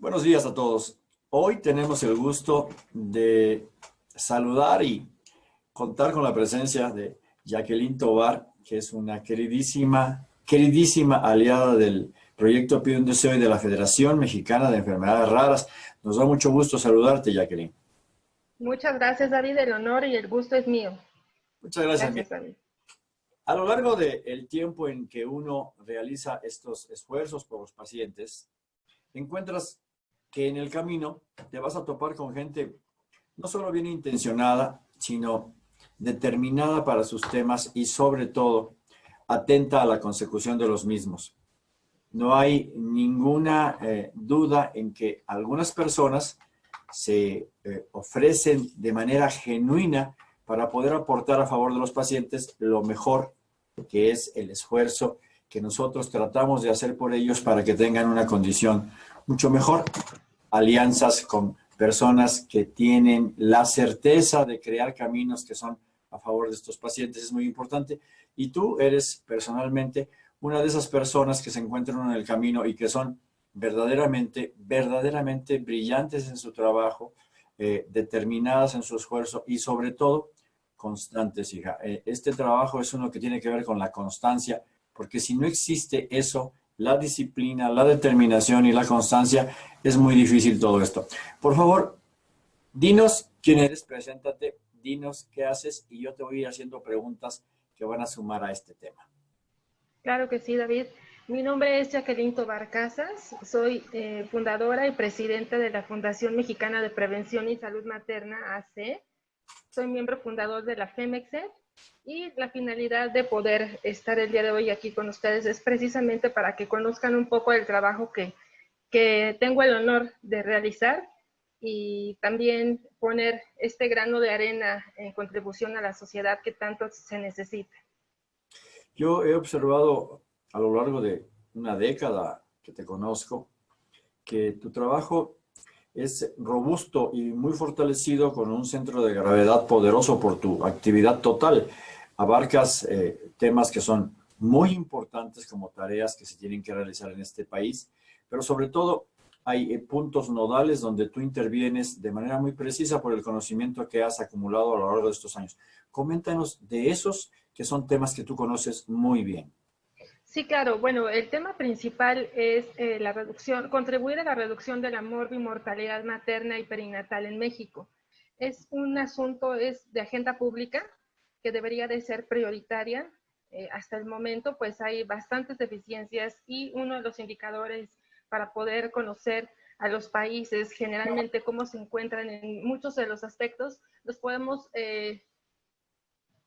Buenos días a todos. Hoy tenemos el gusto de saludar y contar con la presencia de Jacqueline Tobar, que es una queridísima, queridísima aliada del proyecto Pide un Deseo y de la Federación Mexicana de Enfermedades Raras. Nos da mucho gusto saludarte, Jacqueline. Muchas gracias, David. El honor y el gusto es mío. Muchas gracias, David. A lo largo del tiempo en que uno realiza estos esfuerzos por los pacientes, encuentras que en el camino te vas a topar con gente no solo bien intencionada, sino determinada para sus temas y sobre todo atenta a la consecución de los mismos. No hay ninguna eh, duda en que algunas personas se eh, ofrecen de manera genuina para poder aportar a favor de los pacientes lo mejor que es el esfuerzo que nosotros tratamos de hacer por ellos para que tengan una condición mucho mejor. Alianzas con personas que tienen la certeza de crear caminos que son a favor de estos pacientes es muy importante. Y tú eres personalmente una de esas personas que se encuentran en el camino y que son verdaderamente, verdaderamente brillantes en su trabajo, eh, determinadas en su esfuerzo y sobre todo constantes, hija. Eh, este trabajo es uno que tiene que ver con la constancia, porque si no existe eso, la disciplina, la determinación y la constancia, es muy difícil todo esto. Por favor, dinos quién eres, preséntate, dinos qué haces y yo te voy haciendo preguntas que van a sumar a este tema. Claro que sí, David. Mi nombre es Jacqueline Tobar Casas, soy eh, fundadora y presidenta de la Fundación Mexicana de Prevención y Salud Materna, AC. Soy miembro fundador de la FEMEXET y la finalidad de poder estar el día de hoy aquí con ustedes es precisamente para que conozcan un poco el trabajo que, que tengo el honor de realizar y también poner este grano de arena en contribución a la sociedad que tanto se necesita. Yo he observado a lo largo de una década que te conozco que tu trabajo es robusto y muy fortalecido con un centro de gravedad poderoso por tu actividad total. Abarcas eh, temas que son muy importantes como tareas que se tienen que realizar en este país, pero sobre todo hay eh, puntos nodales donde tú intervienes de manera muy precisa por el conocimiento que has acumulado a lo largo de estos años. Coméntanos de esos que son temas que tú conoces muy bien. Sí, claro. Bueno, el tema principal es eh, la reducción, contribuir a la reducción de la morbimortalidad materna y perinatal en México. Es un asunto, es de agenda pública que debería de ser prioritaria. Eh, hasta el momento, pues hay bastantes deficiencias y uno de los indicadores para poder conocer a los países generalmente cómo se encuentran en muchos de los aspectos, los podemos eh,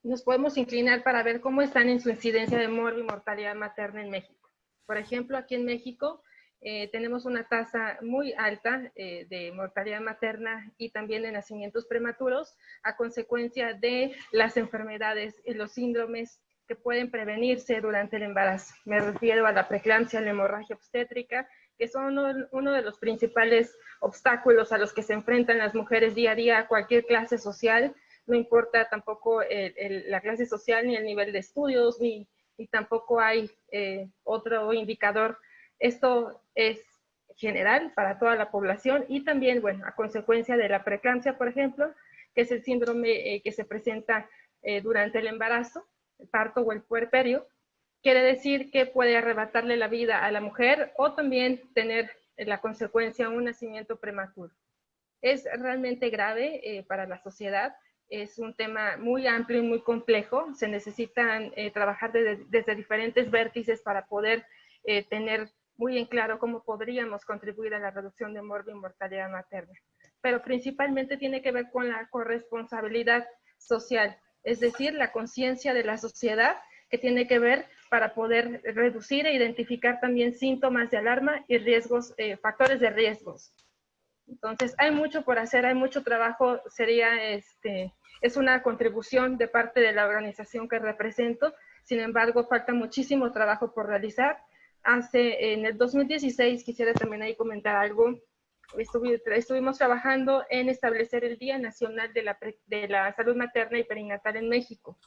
nos podemos inclinar para ver cómo están en su incidencia de mortalidad materna en México. Por ejemplo, aquí en México eh, tenemos una tasa muy alta eh, de mortalidad materna y también de nacimientos prematuros a consecuencia de las enfermedades y los síndromes que pueden prevenirse durante el embarazo. Me refiero a la preeclampsia, la hemorragia obstétrica, que son uno, uno, de los principales obstáculos a los que se enfrentan las mujeres día a día cualquier clase social, no importa tampoco la clase social ni el nivel de estudios, ni, tampoco hay eh, otro indicador. Esto es general para toda la población y también, bueno, a consecuencia de la preeclampsia, por ejemplo, que es el síndrome eh, que se presenta eh, durante el embarazo, el parto o el puerperio, quiere decir que puede arrebatarle la vida a la mujer o también tener la consecuencia un nacimiento prematuro. Es realmente grave para la sociedad es un tema muy amplio y muy complejo. Se necesitan eh, trabajar desde diferentes vértices para poder eh, tener muy en claro cómo podríamos contribuir a la reducción de morbo y mortalidad materna. Pero principalmente tiene que ver con la corresponsabilidad social, es decir, la conciencia de la sociedad que tiene que ver para poder reducir e identificar también síntomas de alarma y riesgos, eh, factores de riesgos. Entonces, hay mucho por hacer, hay mucho trabajo, sería este, es una contribución de parte de la organización que represento, sin embargo, falta muchísimo trabajo por realizar. Hace, en el 2016, quisiera también ahí comentar algo, estuvimos trabajando en establecer el Día Nacional de la, de la Salud Materna y Perinatal en México,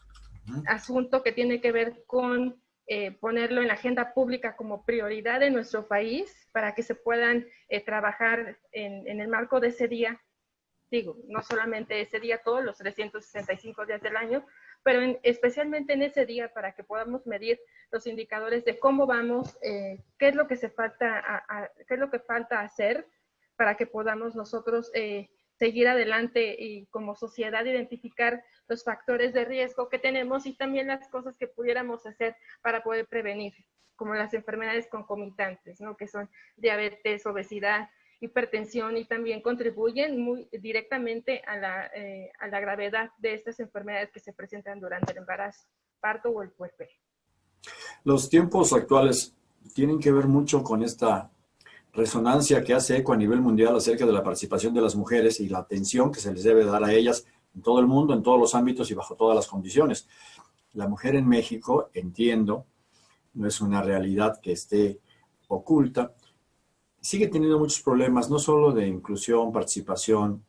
asunto que tiene que ver con eh, ponerlo en la agenda pública como prioridad de nuestro país para que se puedan eh, trabajar en, en, el marco de ese día. Digo, no solamente ese día, todos los 365 días del año, pero especialmente en ese día para que podamos medir los indicadores de cómo vamos, eh, qué es lo que se falta, a, qué es lo que falta hacer para que podamos nosotros eh, seguir adelante y como sociedad identificar los factores de riesgo que tenemos y también las cosas que pudiéramos hacer para poder prevenir, como las enfermedades concomitantes, ¿no? que son diabetes, obesidad, hipertensión y también contribuyen muy directamente a la, eh, a la gravedad de estas enfermedades que se presentan durante el embarazo, parto o el puerperio. Los tiempos actuales tienen que ver mucho con esta resonancia que hace ECO a nivel mundial acerca de la participación de las mujeres y la atención que se les debe dar a ellas en todo el mundo, en todos los ámbitos y bajo todas las condiciones. La mujer en México, entiendo, no es una realidad que esté oculta, sigue teniendo muchos problemas, no solo de inclusión, participación,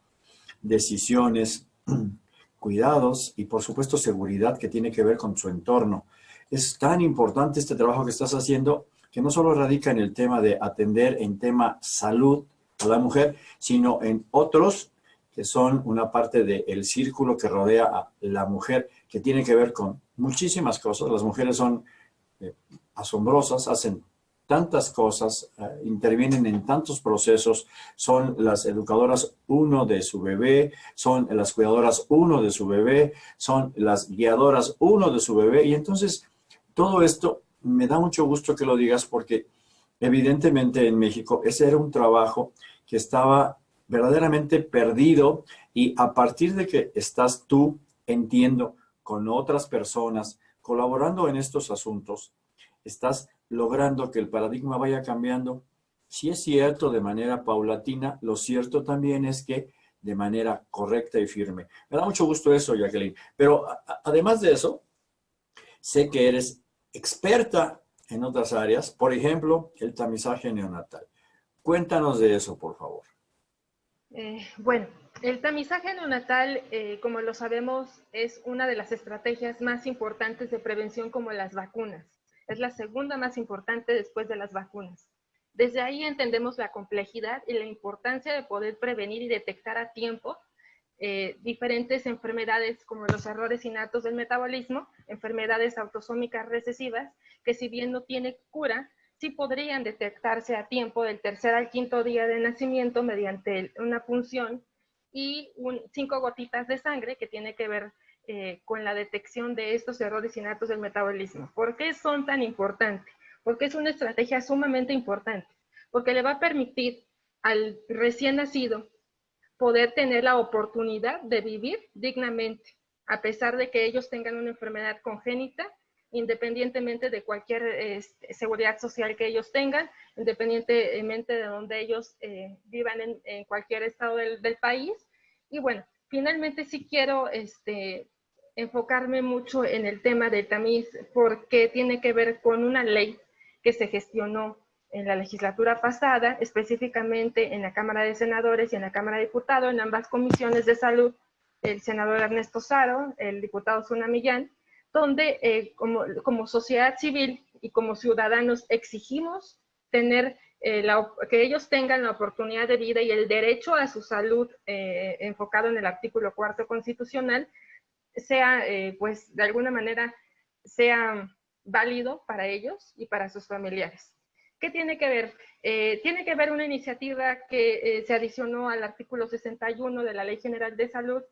decisiones, cuidados y por supuesto seguridad que tiene que ver con su entorno. Es tan importante este trabajo que estás haciendo que no solo radica en el tema de atender en tema salud a la mujer, sino en otros que son una parte del círculo que rodea a la mujer, que tiene que ver con muchísimas cosas. Las mujeres son eh, asombrosas, hacen tantas cosas, eh, intervienen en tantos procesos, son las educadoras uno de su bebé, son las cuidadoras uno de su bebé, son las guiadoras uno de su bebé, y entonces todo esto me da mucho gusto que lo digas porque evidentemente en México ese era un trabajo que estaba verdaderamente perdido y a partir de que estás tú, entiendo, con otras personas, colaborando en estos asuntos, estás logrando que el paradigma vaya cambiando. Si es cierto de manera paulatina, lo cierto también es que de manera correcta y firme. Me da mucho gusto eso, Jacqueline. Pero además de eso, sé que eres experta en otras áreas, por ejemplo, el tamizaje neonatal. Cuéntanos de eso, por favor. Eh, bueno, el tamizaje neonatal, eh, como lo sabemos, es una de las estrategias más importantes de prevención como las vacunas. Es la segunda más importante después de las vacunas. Desde ahí entendemos la complejidad y la importancia de poder prevenir y detectar a tiempo eh, diferentes enfermedades como los errores innatos del metabolismo, enfermedades autosómicas recesivas, que si bien no tiene cura, sí podrían detectarse a tiempo del tercer al quinto día de nacimiento mediante una punción y cinco gotitas de sangre que tiene que ver eh, con la detección de estos errores innatos del metabolismo. ¿Por qué son tan importantes? Porque es una estrategia sumamente importante, porque le va a permitir al recién nacido poder tener la oportunidad de vivir dignamente, a pesar de que ellos tengan una enfermedad congénita, independientemente de cualquier este, seguridad social que ellos tengan, independientemente de donde ellos eh, vivan en, cualquier estado del, del, país. Y bueno, finalmente sí quiero este, enfocarme mucho en el tema del tamiz porque tiene que ver con una ley que se gestionó en la legislatura pasada, específicamente en la Cámara de Senadores y en la Cámara de Diputados, en ambas comisiones de salud, el senador Ernesto Saro, el diputado Zuna Millán, donde eh, como, sociedad civil y como ciudadanos exigimos tener eh, que ellos tengan la oportunidad de vida y el derecho a su salud eh, enfocado en el artículo cuarto constitucional, sea, eh, pues, de alguna manera, sea válido para ellos y para sus familiares. ¿Qué tiene que ver? Eh, tiene que ver una iniciativa que eh, se adicionó al artículo 61 de la Ley General de Salud,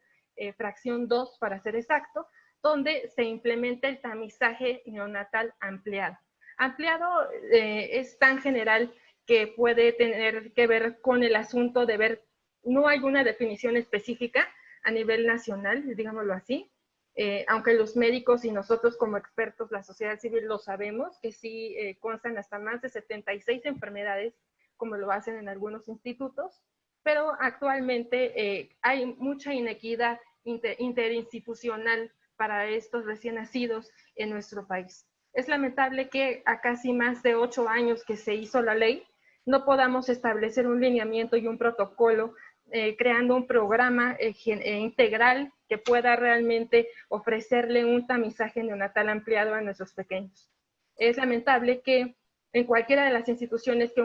fracción 2 para ser exacto, donde se implementa el tamizaje neonatal ampliado. Ampliado es tan general que puede tener que ver con el asunto de ver, no hay una definición específica a nivel nacional, digámoslo así, eh, aunque los médicos y nosotros como expertos, la sociedad civil lo sabemos, que sí eh, constan hasta más de 76 enfermedades, como lo hacen en algunos institutos, pero actualmente eh, hay mucha inequidad interinstitucional para estos recién nacidos en nuestro país. Es lamentable que a casi más de ocho años que se hizo la ley, no podamos establecer un lineamiento y un protocolo eh, creando un programa eh, eh, integral que pueda realmente ofrecerle un tamizaje neonatal ampliado a nuestros pequeños. es lamentable que en cualquiera de las instituciones que,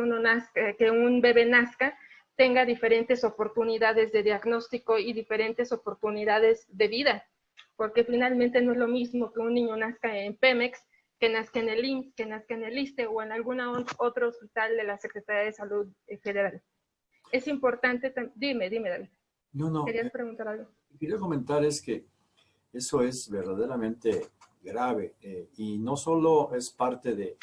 un bebé nazca, tenga diferentes oportunidades de diagnóstico y diferentes oportunidades de vida, porque finalmente no es lo mismo que un niño nazca en Pemex, que nazca en el IMSS, que nazca en el ISTE o en algún otro hospital de la Secretaría de Salud Federal. Es importante, dime, dime, David. No, no. ¿Querías preguntar algo? Quería comentar es que eso es verdaderamente grave eh, y no solo es parte de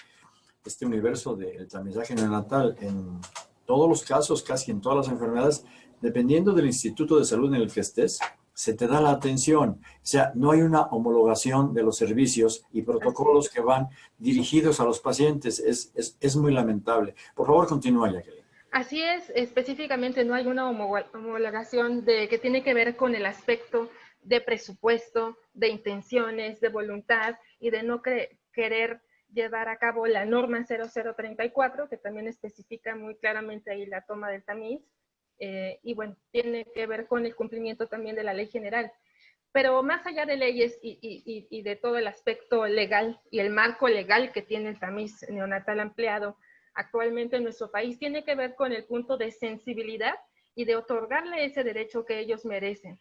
este universo del tamizaje neonatal, en todos los casos, casi en todas las enfermedades, dependiendo del instituto de salud en el que estés, se te da la atención. O sea, no hay una homologación de los servicios y protocolos que van dirigidos a los pacientes. Es, es, es muy lamentable. Por favor, continúa, Jacqueline. Así es, específicamente no hay una homologación de, que tiene que ver con el aspecto de presupuesto, de intenciones, de voluntad y de no querer llevar a cabo la norma 0034, que también especifica muy claramente ahí la toma del tamiz, eh, y bueno, tiene que ver con el cumplimiento también de la ley general. Pero más allá de leyes y, y, de todo el aspecto legal y el marco legal que tiene el tamiz neonatal ampliado actualmente en nuestro país, tiene que ver con el punto de sensibilidad y de otorgarle ese derecho que ellos merecen.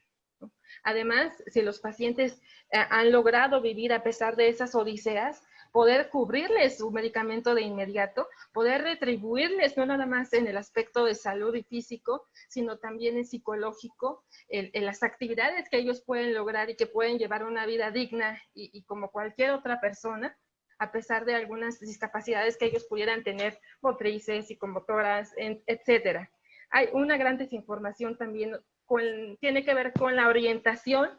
Además, si los pacientes eh, han logrado vivir a pesar de esas odiseas, poder cubrirles su medicamento de inmediato, poder retribuirles no nada más en el aspecto de salud y físico, sino también en psicológico, en, las actividades que ellos pueden lograr y que pueden llevar una vida digna y, como cualquier otra persona, a pesar de algunas discapacidades que ellos pudieran tener, motrices, psicomotoras, etcétera. Hay una gran desinformación también, tiene que ver con la orientación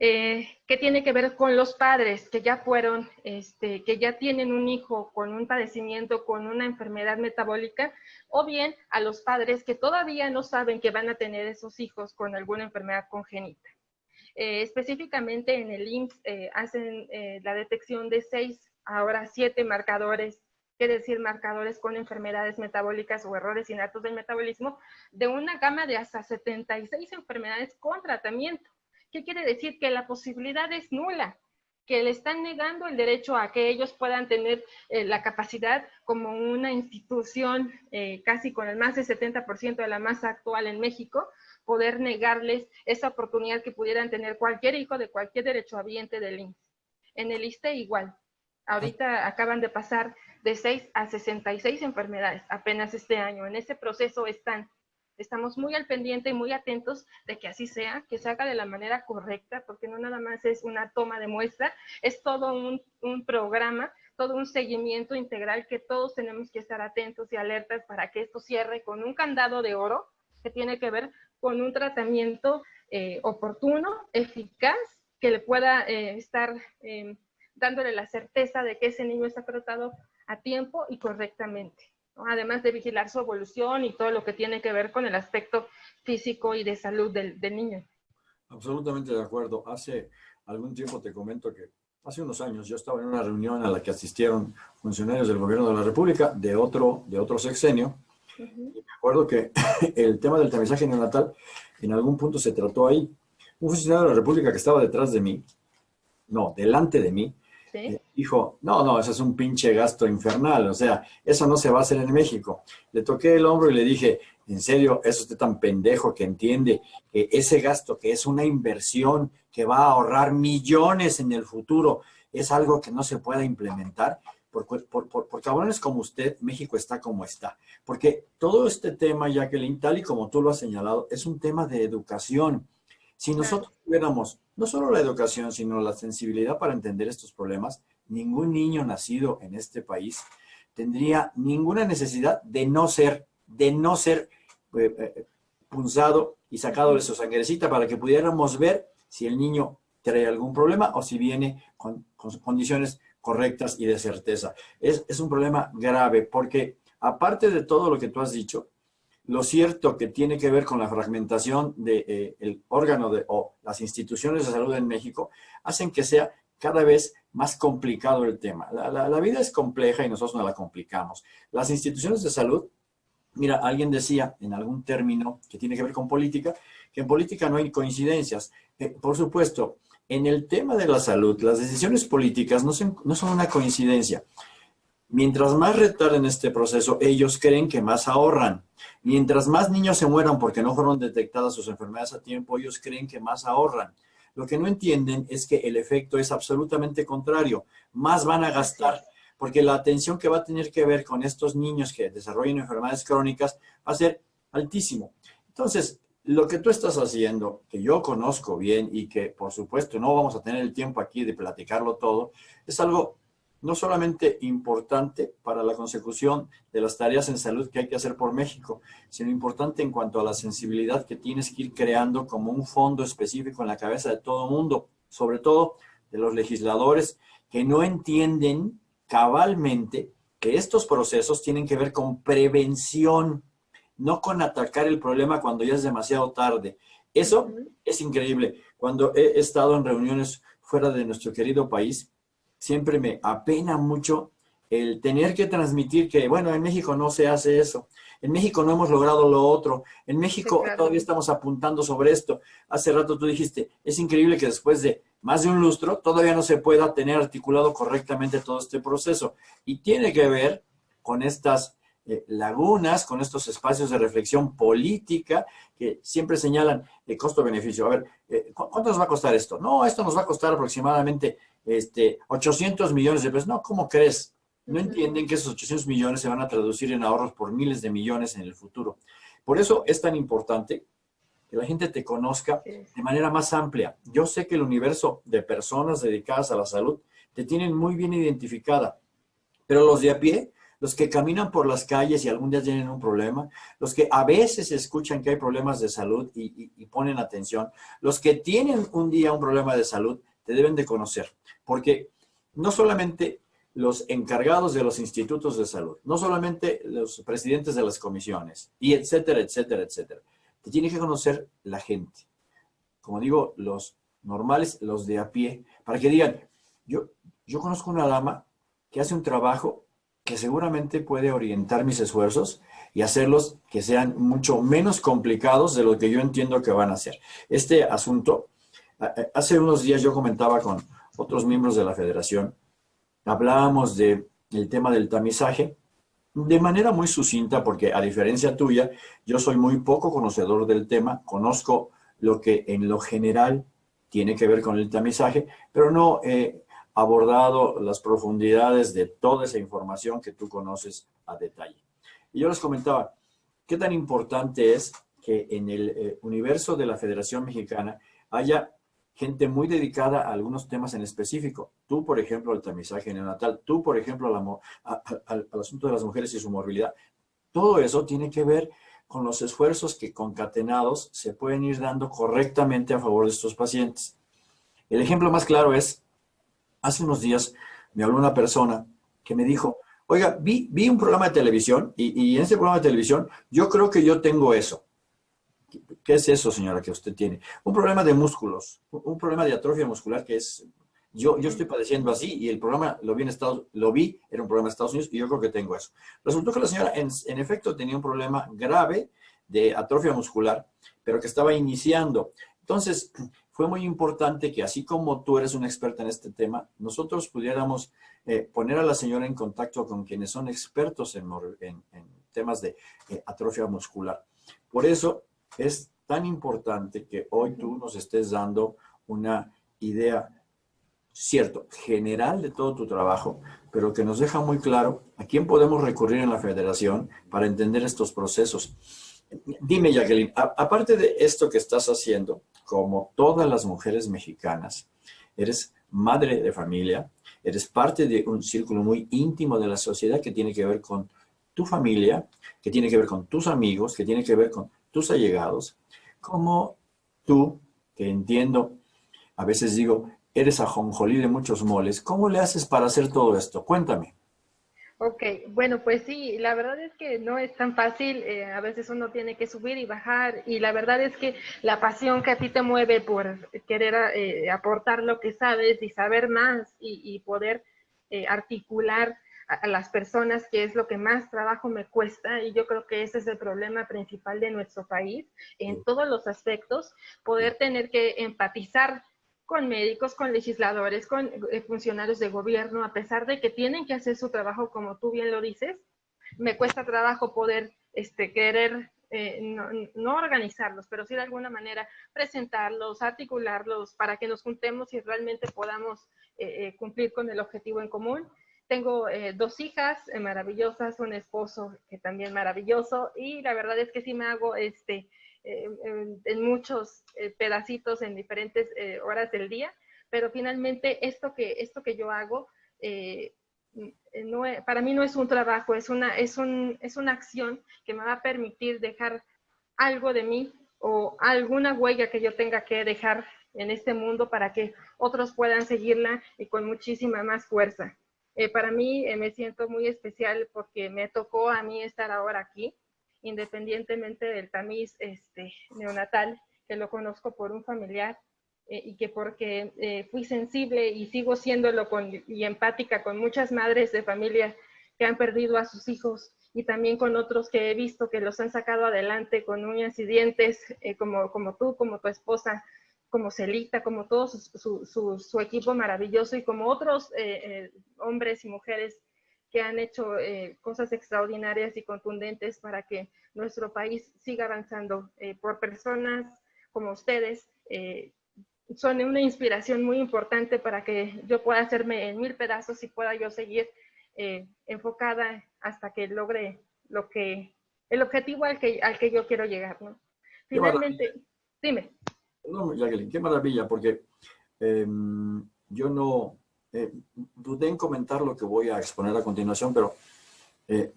eh, que tiene que ver con los padres que ya fueron, este, que ya tienen un hijo con un padecimiento, con una enfermedad metabólica, o bien a los padres que todavía no saben que van a tener esos hijos con alguna enfermedad congénita. Eh, específicamente en el IMSS eh, hacen la detección de seis, ahora siete marcadores, quiere decir marcadores con enfermedades metabólicas o errores innatos del metabolismo, de una gama de hasta 76 enfermedades con tratamiento. ¿Qué quiere decir? Que la posibilidad es nula, que le están negando el derecho a que ellos puedan tener eh, la capacidad como una institución eh, casi con el más del 70% de la masa actual en México, poder negarles esa oportunidad que pudieran tener cualquier hijo de cualquier derechohabiente del INSS. En el ISTE igual. Ahorita acaban de pasar de 6 a 66 enfermedades apenas este año. En ese proceso están estamos muy al pendiente y muy atentos de que así sea, que se haga de la manera correcta, porque no nada más es una toma de muestra, es todo un, programa, todo un seguimiento integral que todos tenemos que estar atentos y alertas para que esto cierre con un candado de oro que tiene que ver con un tratamiento eh, oportuno, eficaz, que le pueda eh, estar eh, dándole la certeza de que ese niño está tratado a tiempo y correctamente además de vigilar su evolución y todo lo que tiene que ver con el aspecto físico y de salud del, niño. Absolutamente de acuerdo. Hace algún tiempo te comento que hace unos años yo estaba en una reunión a la que asistieron funcionarios del gobierno de la República de otro, de otro sexenio. Y me acuerdo que el tema del tamizaje neonatal en algún punto se trató ahí. Un funcionario de la República que estaba detrás de mí, no, delante de mí, eh, dijo, no, no, eso es un pinche gasto infernal, o sea, eso no se va a hacer en México. Le toqué el hombro y le dije, en serio, ¿es usted tan pendejo que entiende que ese gasto, que es una inversión que va a ahorrar millones en el futuro, es algo que no se pueda implementar? Por, por, por, por, cabrones como usted, México está como está. Porque todo este tema, Jacqueline, tal y como tú lo has señalado, es un tema de educación. Si nosotros tuviéramos no solo la educación, sino la sensibilidad para entender estos problemas, ningún niño nacido en este país tendría ninguna necesidad de no ser, de no ser eh, eh, punzado y sacado de su sangrecita para que pudiéramos ver si el niño trae algún problema o si viene con, condiciones correctas y de certeza. Es, es un problema grave porque aparte de todo lo que tú has dicho, lo cierto que tiene que ver con la fragmentación del de, eh, órgano de, o las instituciones de salud en México, hacen que sea cada vez más complicado el tema. La, vida es compleja y nosotros no la complicamos. Las instituciones de salud, mira, alguien decía en algún término que tiene que ver con política, que en política no hay coincidencias. Eh, por supuesto, en el tema de la salud, las decisiones políticas no son, una coincidencia. Mientras más retarden este proceso, ellos creen que más ahorran. Mientras más niños se mueran porque no fueron detectadas sus enfermedades a tiempo, ellos creen que más ahorran. Lo que no entienden es que el efecto es absolutamente contrario. Más van a gastar porque la atención que va a tener que ver con estos niños que desarrollen enfermedades crónicas va a ser altísimo. Entonces, lo que tú estás haciendo, que yo conozco bien y que por supuesto no vamos a tener el tiempo aquí de platicarlo todo, es algo no solamente importante para la consecución de las tareas en salud que hay que hacer por México, sino importante en cuanto a la sensibilidad que tienes que ir creando como un fondo específico en la cabeza de todo mundo, sobre todo de los legisladores que no entienden cabalmente que estos procesos tienen que ver con prevención, no con atacar el problema cuando ya es demasiado tarde. Eso es increíble. Cuando he estado en reuniones fuera de nuestro querido país, siempre me apena mucho el tener que transmitir que, bueno, en México no se hace eso. En México no hemos logrado lo otro. En México todavía estamos apuntando sobre esto. Hace rato tú dijiste, es increíble que después de más de un lustro todavía no se pueda tener articulado correctamente todo este proceso. Y tiene que ver con estas eh, lagunas, con estos espacios de reflexión política que siempre señalan el costo-beneficio. A ver, eh, ¿cuánto nos va a costar esto? No, esto nos va a costar aproximadamente este, 800 millones de pesos. No, ¿cómo crees? No entienden que esos 800 millones se van a traducir en ahorros por miles de millones en el futuro. Por eso es tan importante que la gente te conozca de manera más amplia. Yo sé que el universo de personas dedicadas a la salud te tienen muy bien identificada, pero los de a pie, los que caminan por las calles y algún día tienen un problema, los que a veces escuchan que hay problemas de salud y, ponen atención, los que tienen un día un problema de salud, te deben de conocer, porque no solamente los encargados de los institutos de salud, no solamente los presidentes de las comisiones, y etcétera, etcétera, etcétera. Te tiene que conocer la gente. Como digo, los normales, los de a pie, para que digan, yo, yo conozco una dama que hace un trabajo que seguramente puede orientar mis esfuerzos y hacerlos que sean mucho menos complicados de lo que yo entiendo que van a hacer. Este asunto Hace unos días yo comentaba con otros miembros de la federación, hablábamos del tema del tamizaje, de manera muy sucinta, porque a diferencia tuya, yo soy muy poco conocedor del tema, conozco lo que en lo general tiene que ver con el tamizaje, pero no he abordado las profundidades de toda esa información que tú conoces a detalle. Y yo les comentaba, ¿qué tan importante es que en el eh, universo de la Federación Mexicana haya gente muy dedicada a algunos temas en específico. Tú, por ejemplo, al tamizaje neonatal, tú, por ejemplo, al, asunto de las mujeres y su morbilidad. Todo eso tiene que ver con los esfuerzos que concatenados se pueden ir dando correctamente a favor de estos pacientes. El ejemplo más claro es, hace unos días me habló una persona que me dijo, oiga, vi, vi un programa de televisión y, en ese programa de televisión yo creo que yo tengo eso. ¿Qué es eso, señora, que usted tiene? Un problema de músculos, un problema de atrofia muscular que es... Yo, yo estoy padeciendo así y el programa lo vi en Estados lo vi, era un programa de Estados Unidos y yo creo que tengo eso. Resultó que la señora en efecto tenía un problema grave de atrofia muscular, pero que estaba iniciando. Entonces, fue muy importante que así como tú eres una experta en este tema, nosotros pudiéramos eh, poner a la señora en contacto con quienes son expertos en, en, en temas de eh, atrofia muscular. Por eso, es tan importante que hoy tú nos estés dando una idea, cierto, general de todo tu trabajo, pero que nos deja muy claro a quién podemos recurrir en la federación para entender estos procesos. Dime, Jacqueline, aparte de esto que estás haciendo, como todas las mujeres mexicanas, eres madre de familia, eres parte de un círculo muy íntimo de la sociedad que tiene que ver con tu familia, que tiene que ver con tus amigos, que tiene que ver con tus allegados, como tú, que entiendo, a veces digo, eres ajonjolí de muchos moles, ¿cómo le haces para hacer todo esto? Cuéntame. Ok, bueno, pues sí, la verdad es que no es tan fácil, eh, a veces uno tiene que subir y bajar, y la verdad es que la pasión que a ti te mueve por querer eh, aportar lo que sabes y saber más y, poder eh, articular a, las personas, que es lo que más trabajo me cuesta, y yo creo que ese es el problema principal de nuestro país, en todos los aspectos, poder tener que empatizar con médicos, con legisladores, con eh, funcionarios de gobierno, a pesar de que tienen que hacer su trabajo como tú bien lo dices, me cuesta trabajo poder este, querer eh, no, organizarlos, pero sí de alguna manera presentarlos, articularlos para que nos juntemos y realmente podamos eh, cumplir con el objetivo en común. Tengo dos hijas maravillosas, un esposo que también maravilloso y la verdad es que sí me hago este, en, muchos eh, pedacitos en diferentes eh, horas del día, pero finalmente esto que, esto que yo hago eh, no, para mí no es un trabajo, es una, es, un, es una acción que me va a permitir dejar algo de mí o alguna huella que yo tenga que dejar en este mundo para que otros puedan seguirla y con muchísima más fuerza. para mí me siento muy especial porque me tocó a mí estar ahora aquí independientemente del tamiz este, neonatal, que lo conozco por un familiar eh, y que porque eh, fui sensible y sigo siéndolo con, y empática con muchas madres de familia que han perdido a sus hijos y también con otros que he visto que los han sacado adelante con uñas y dientes, eh, como, como tú, como tu esposa, como Celita, como todo su, equipo maravilloso y como otros hombres y mujeres que han hecho eh, cosas extraordinarias y contundentes para que nuestro país siga avanzando eh, por personas como ustedes. Eh, son una inspiración muy importante para que yo pueda hacerme en mil pedazos y pueda yo seguir enfocada hasta que logre lo que, el objetivo al que, al que yo quiero llegar. ¿no? Finalmente, dime. No, Jacqueline, qué maravilla, porque em, yo no, eh, dudé en comentar lo que voy a exponer a continuación, pero eh,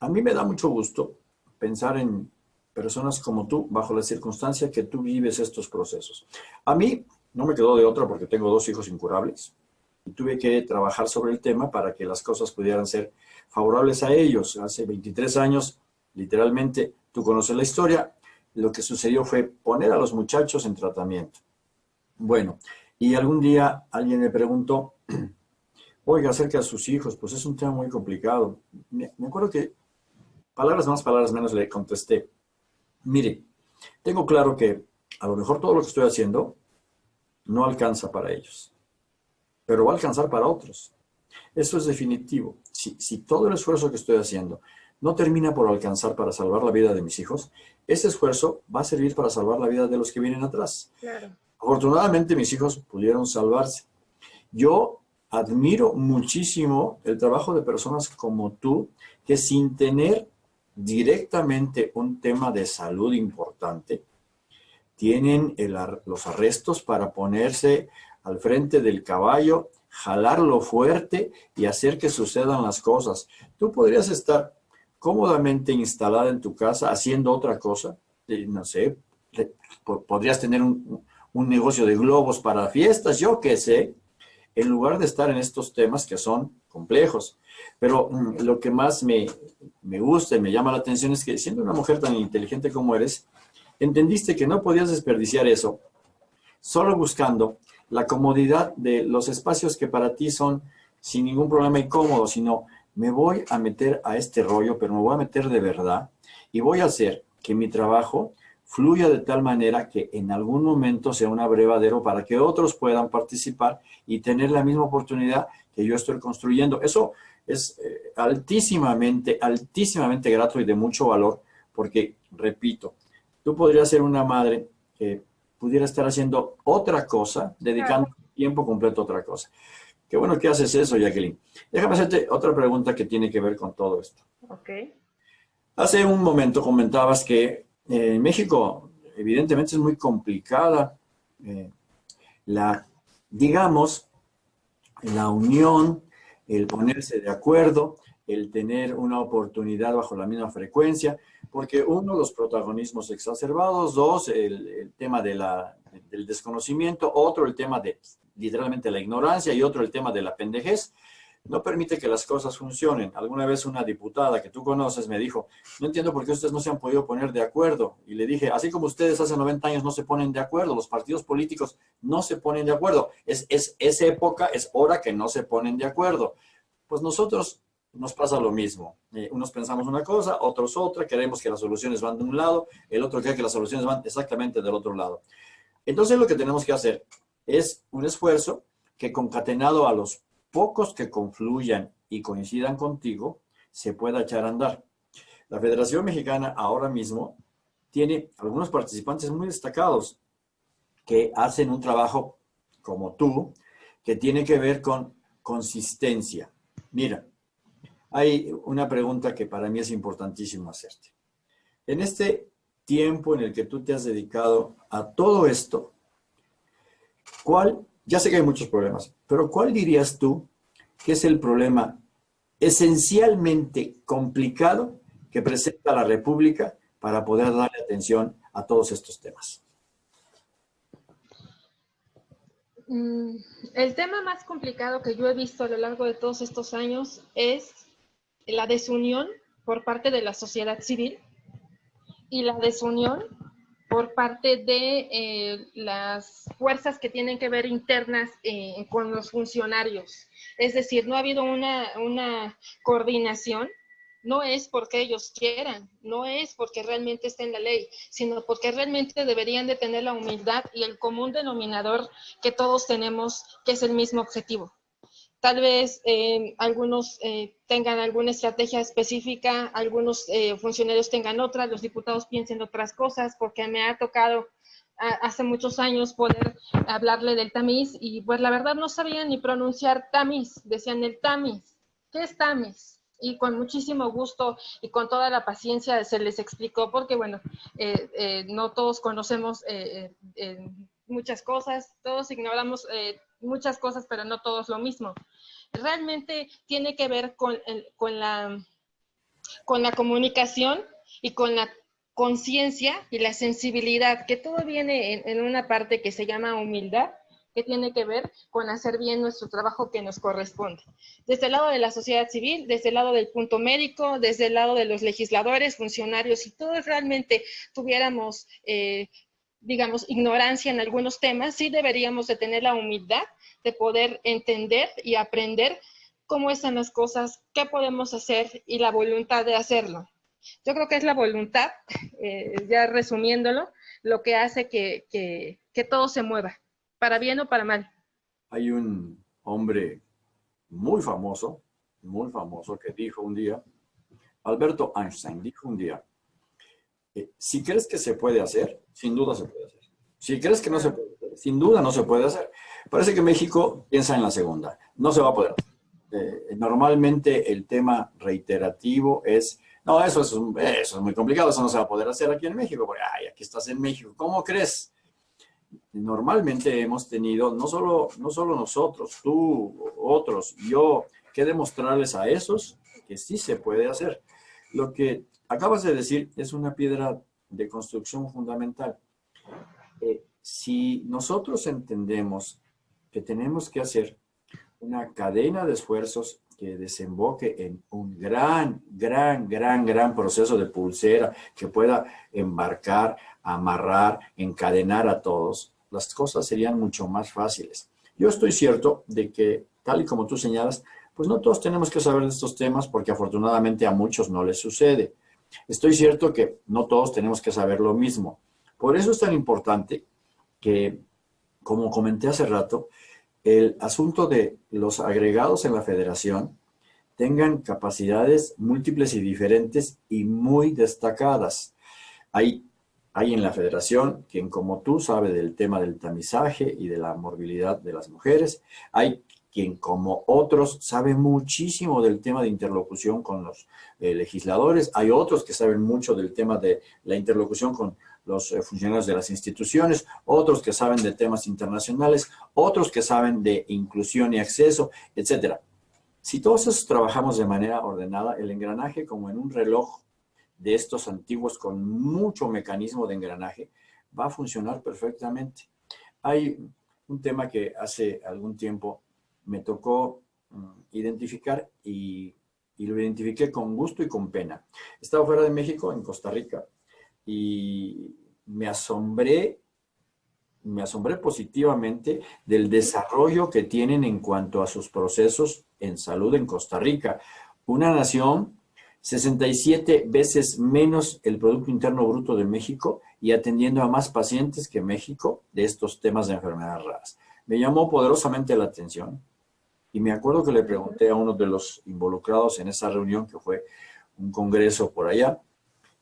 a mí me da mucho gusto pensar en personas como tú, bajo la circunstancia que tú vives estos procesos. A mí no me quedó de otra porque tengo dos hijos incurables y tuve que trabajar sobre el tema para que las cosas pudieran ser favorables a ellos. Hace 23 años, literalmente, tú conoces la historia, lo que sucedió fue poner a los muchachos en tratamiento. Bueno, y algún día alguien me preguntó, oiga, acerca de sus hijos, pues es un tema muy complicado. Me, acuerdo que, palabras más, palabras menos, le contesté, mire, tengo claro que a lo mejor todo lo que estoy haciendo no alcanza para ellos, pero va a alcanzar para otros. Eso es definitivo. Si, si todo el esfuerzo que estoy haciendo no termina por alcanzar para salvar la vida de mis hijos, ese esfuerzo va a servir para salvar la vida de los que vienen atrás. Claro. Afortunadamente mis hijos pudieron salvarse. Yo admiro muchísimo el trabajo de personas como tú, que sin tener directamente un tema de salud importante, tienen los arrestos para ponerse al frente del caballo, jalarlo fuerte y hacer que sucedan las cosas. Tú podrías estar cómodamente instalada en tu casa haciendo otra cosa, eh, no sé, podrías tener un, un negocio de globos para fiestas, yo qué sé, en lugar de estar en estos temas que son complejos. Pero mm, lo que más me, me gusta y me llama la atención es que siendo una mujer tan inteligente como eres, entendiste que no podías desperdiciar eso solo buscando la comodidad de los espacios que para ti son sin ningún problema y cómodos, sino me voy a meter a este rollo, pero me voy a meter de verdad y voy a hacer que mi trabajo fluya de tal manera que en algún momento sea un abrevadero para que otros puedan participar y tener la misma oportunidad que yo estoy construyendo. Eso es eh, altísimamente, altísimamente grato y de mucho valor, porque, repito, tú podrías ser una madre que pudiera estar haciendo otra cosa, dedicando tiempo completo a otra cosa. Qué bueno que haces eso, Jacqueline. Déjame hacerte otra pregunta que tiene que ver con todo esto. Ok. Hace un momento comentabas que eh, en México, evidentemente, es muy complicada eh, la, digamos, la unión, el ponerse de acuerdo, el tener una oportunidad bajo la misma frecuencia, porque uno, los protagonismos exacerbados, dos, el, el tema de la, del desconocimiento, otro, el tema de literalmente la ignorancia y otro, el tema de la pendejez no permite que las cosas funcionen. Alguna vez una diputada que tú conoces me dijo, no entiendo por qué ustedes no se han podido poner de acuerdo. Y le dije, así como ustedes hace 90 años no se ponen de acuerdo, los partidos políticos no se ponen de acuerdo. Es, es, época, es hora que no se ponen de acuerdo. Pues nosotros nos pasa lo mismo. Eh, unos pensamos una cosa, otros otra, queremos que las soluciones van de un lado, el otro cree que las soluciones van exactamente del otro lado. Entonces lo que tenemos que hacer Es un esfuerzo que concatenado a los pocos que confluyan y coincidan contigo, se pueda echar a andar. La Federación Mexicana ahora mismo tiene algunos participantes muy destacados que hacen un trabajo como tú, que tiene que ver con consistencia. Mira, hay una pregunta que para mí es importantísimo hacerte. En este tiempo en el que tú te has dedicado a todo esto, ¿cuál, ya sé que hay muchos problemas, pero cuál dirías tú que es el problema esencialmente complicado que presenta la República para poder darle atención a todos estos temas? Mm, el tema más complicado que yo he visto a lo largo de todos estos años es la desunión por parte de la sociedad civil y la desunión por parte de eh, las fuerzas que tienen que ver internas eh, con los funcionarios. Es decir, no ha habido una, una coordinación no es porque ellos quieran, no es porque realmente esté en la ley, sino porque realmente deberían de tener la humildad y el común denominador que todos tenemos, que es el mismo objetivo. Tal vez eh, algunos eh, tengan alguna estrategia específica, algunos eh, funcionarios tengan otra, los diputados piensen otras cosas, porque me ha tocado hace muchos años poder hablarle del tamiz y pues la verdad no sabían ni pronunciar tamiz, decían el tamiz. ¿Qué es tamiz? y con muchísimo gusto y con toda la paciencia se les explicó, porque bueno, no todos conocemos muchas cosas, todos ignoramos muchas cosas, pero no todos lo mismo. Realmente tiene que ver con, con, la, con la comunicación y con la conciencia y la sensibilidad, que todo viene en, una parte que se llama humildad, que tiene que ver con hacer bien nuestro trabajo que nos corresponde. Desde el lado de la sociedad civil, desde el lado del punto médico, desde el lado de los legisladores, funcionarios, si todos realmente tuviéramos eh, digamos, ignorancia en algunos temas, sí deberíamos de tener la humildad de poder entender y aprender cómo están las cosas, qué podemos hacer y la voluntad de hacerlo. Yo creo que es la voluntad, eh, ya resumiéndolo, lo que hace que, que, que todo se mueva, para bien o para mal. Hay un hombre muy famoso, muy famoso, que dijo un día, Alberto Einstein dijo un día, eh, si crees que se puede hacer, sin duda se puede hacer. Si crees que no se puede hacer, sin duda no se puede hacer. Parece que México piensa en la segunda. No se va a poder hacer. Eh, normalmente el tema reiterativo es, no, eso es, eso es muy complicado, eso no se va a poder hacer aquí en México, porque, ay, aquí estás en México, ¿cómo crees? Normalmente hemos tenido, no solo, no solo nosotros, tú, otros, yo, que demostrarles a esos que sí se puede hacer. Lo que acabas de decir es una piedra de construcción fundamental. Eh, si nosotros entendemos que tenemos que hacer una cadena de esfuerzos que desemboque en un gran, gran, gran, gran proceso de pulsera que pueda embarcar, amarrar, encadenar a todos, las cosas serían mucho más fáciles. Yo estoy cierto de que, tal y como tú señalas, pues no todos tenemos que saber de estos temas porque afortunadamente a muchos no les sucede. Estoy cierto que no todos tenemos que saber lo mismo. Por eso es tan importante que, como comenté hace rato, el asunto de los agregados en la federación tengan capacidades múltiples y diferentes y muy destacadas. Hay, hay en la federación quien como tú sabe del tema del tamizaje y de la morbilidad de las mujeres. Hay quien como otros sabe muchísimo del tema de interlocución con los eh, legisladores. Hay otros que saben mucho del tema de la interlocución con los eh, funcionarios de las instituciones, otros que saben de temas internacionales, otros que saben de inclusión y acceso, etcétera. Si todos esos trabajamos de manera ordenada, el engranaje como en un reloj de estos antiguos con mucho mecanismo de engranaje, va a funcionar perfectamente. Hay un tema que hace algún tiempo me tocó mm, identificar y, lo identifiqué con gusto y con pena. Estaba fuera de México, en Costa Rica, y me asombré, me asombré positivamente del desarrollo que tienen en cuanto a sus procesos en salud en Costa Rica. Una nación 67 veces menos el Producto Interno Bruto de México y atendiendo a más pacientes que México de estos temas de enfermedades raras. me llamó poderosamente la atención y me acuerdo que le pregunté a uno de los involucrados en esa reunión, que fue un congreso por allá,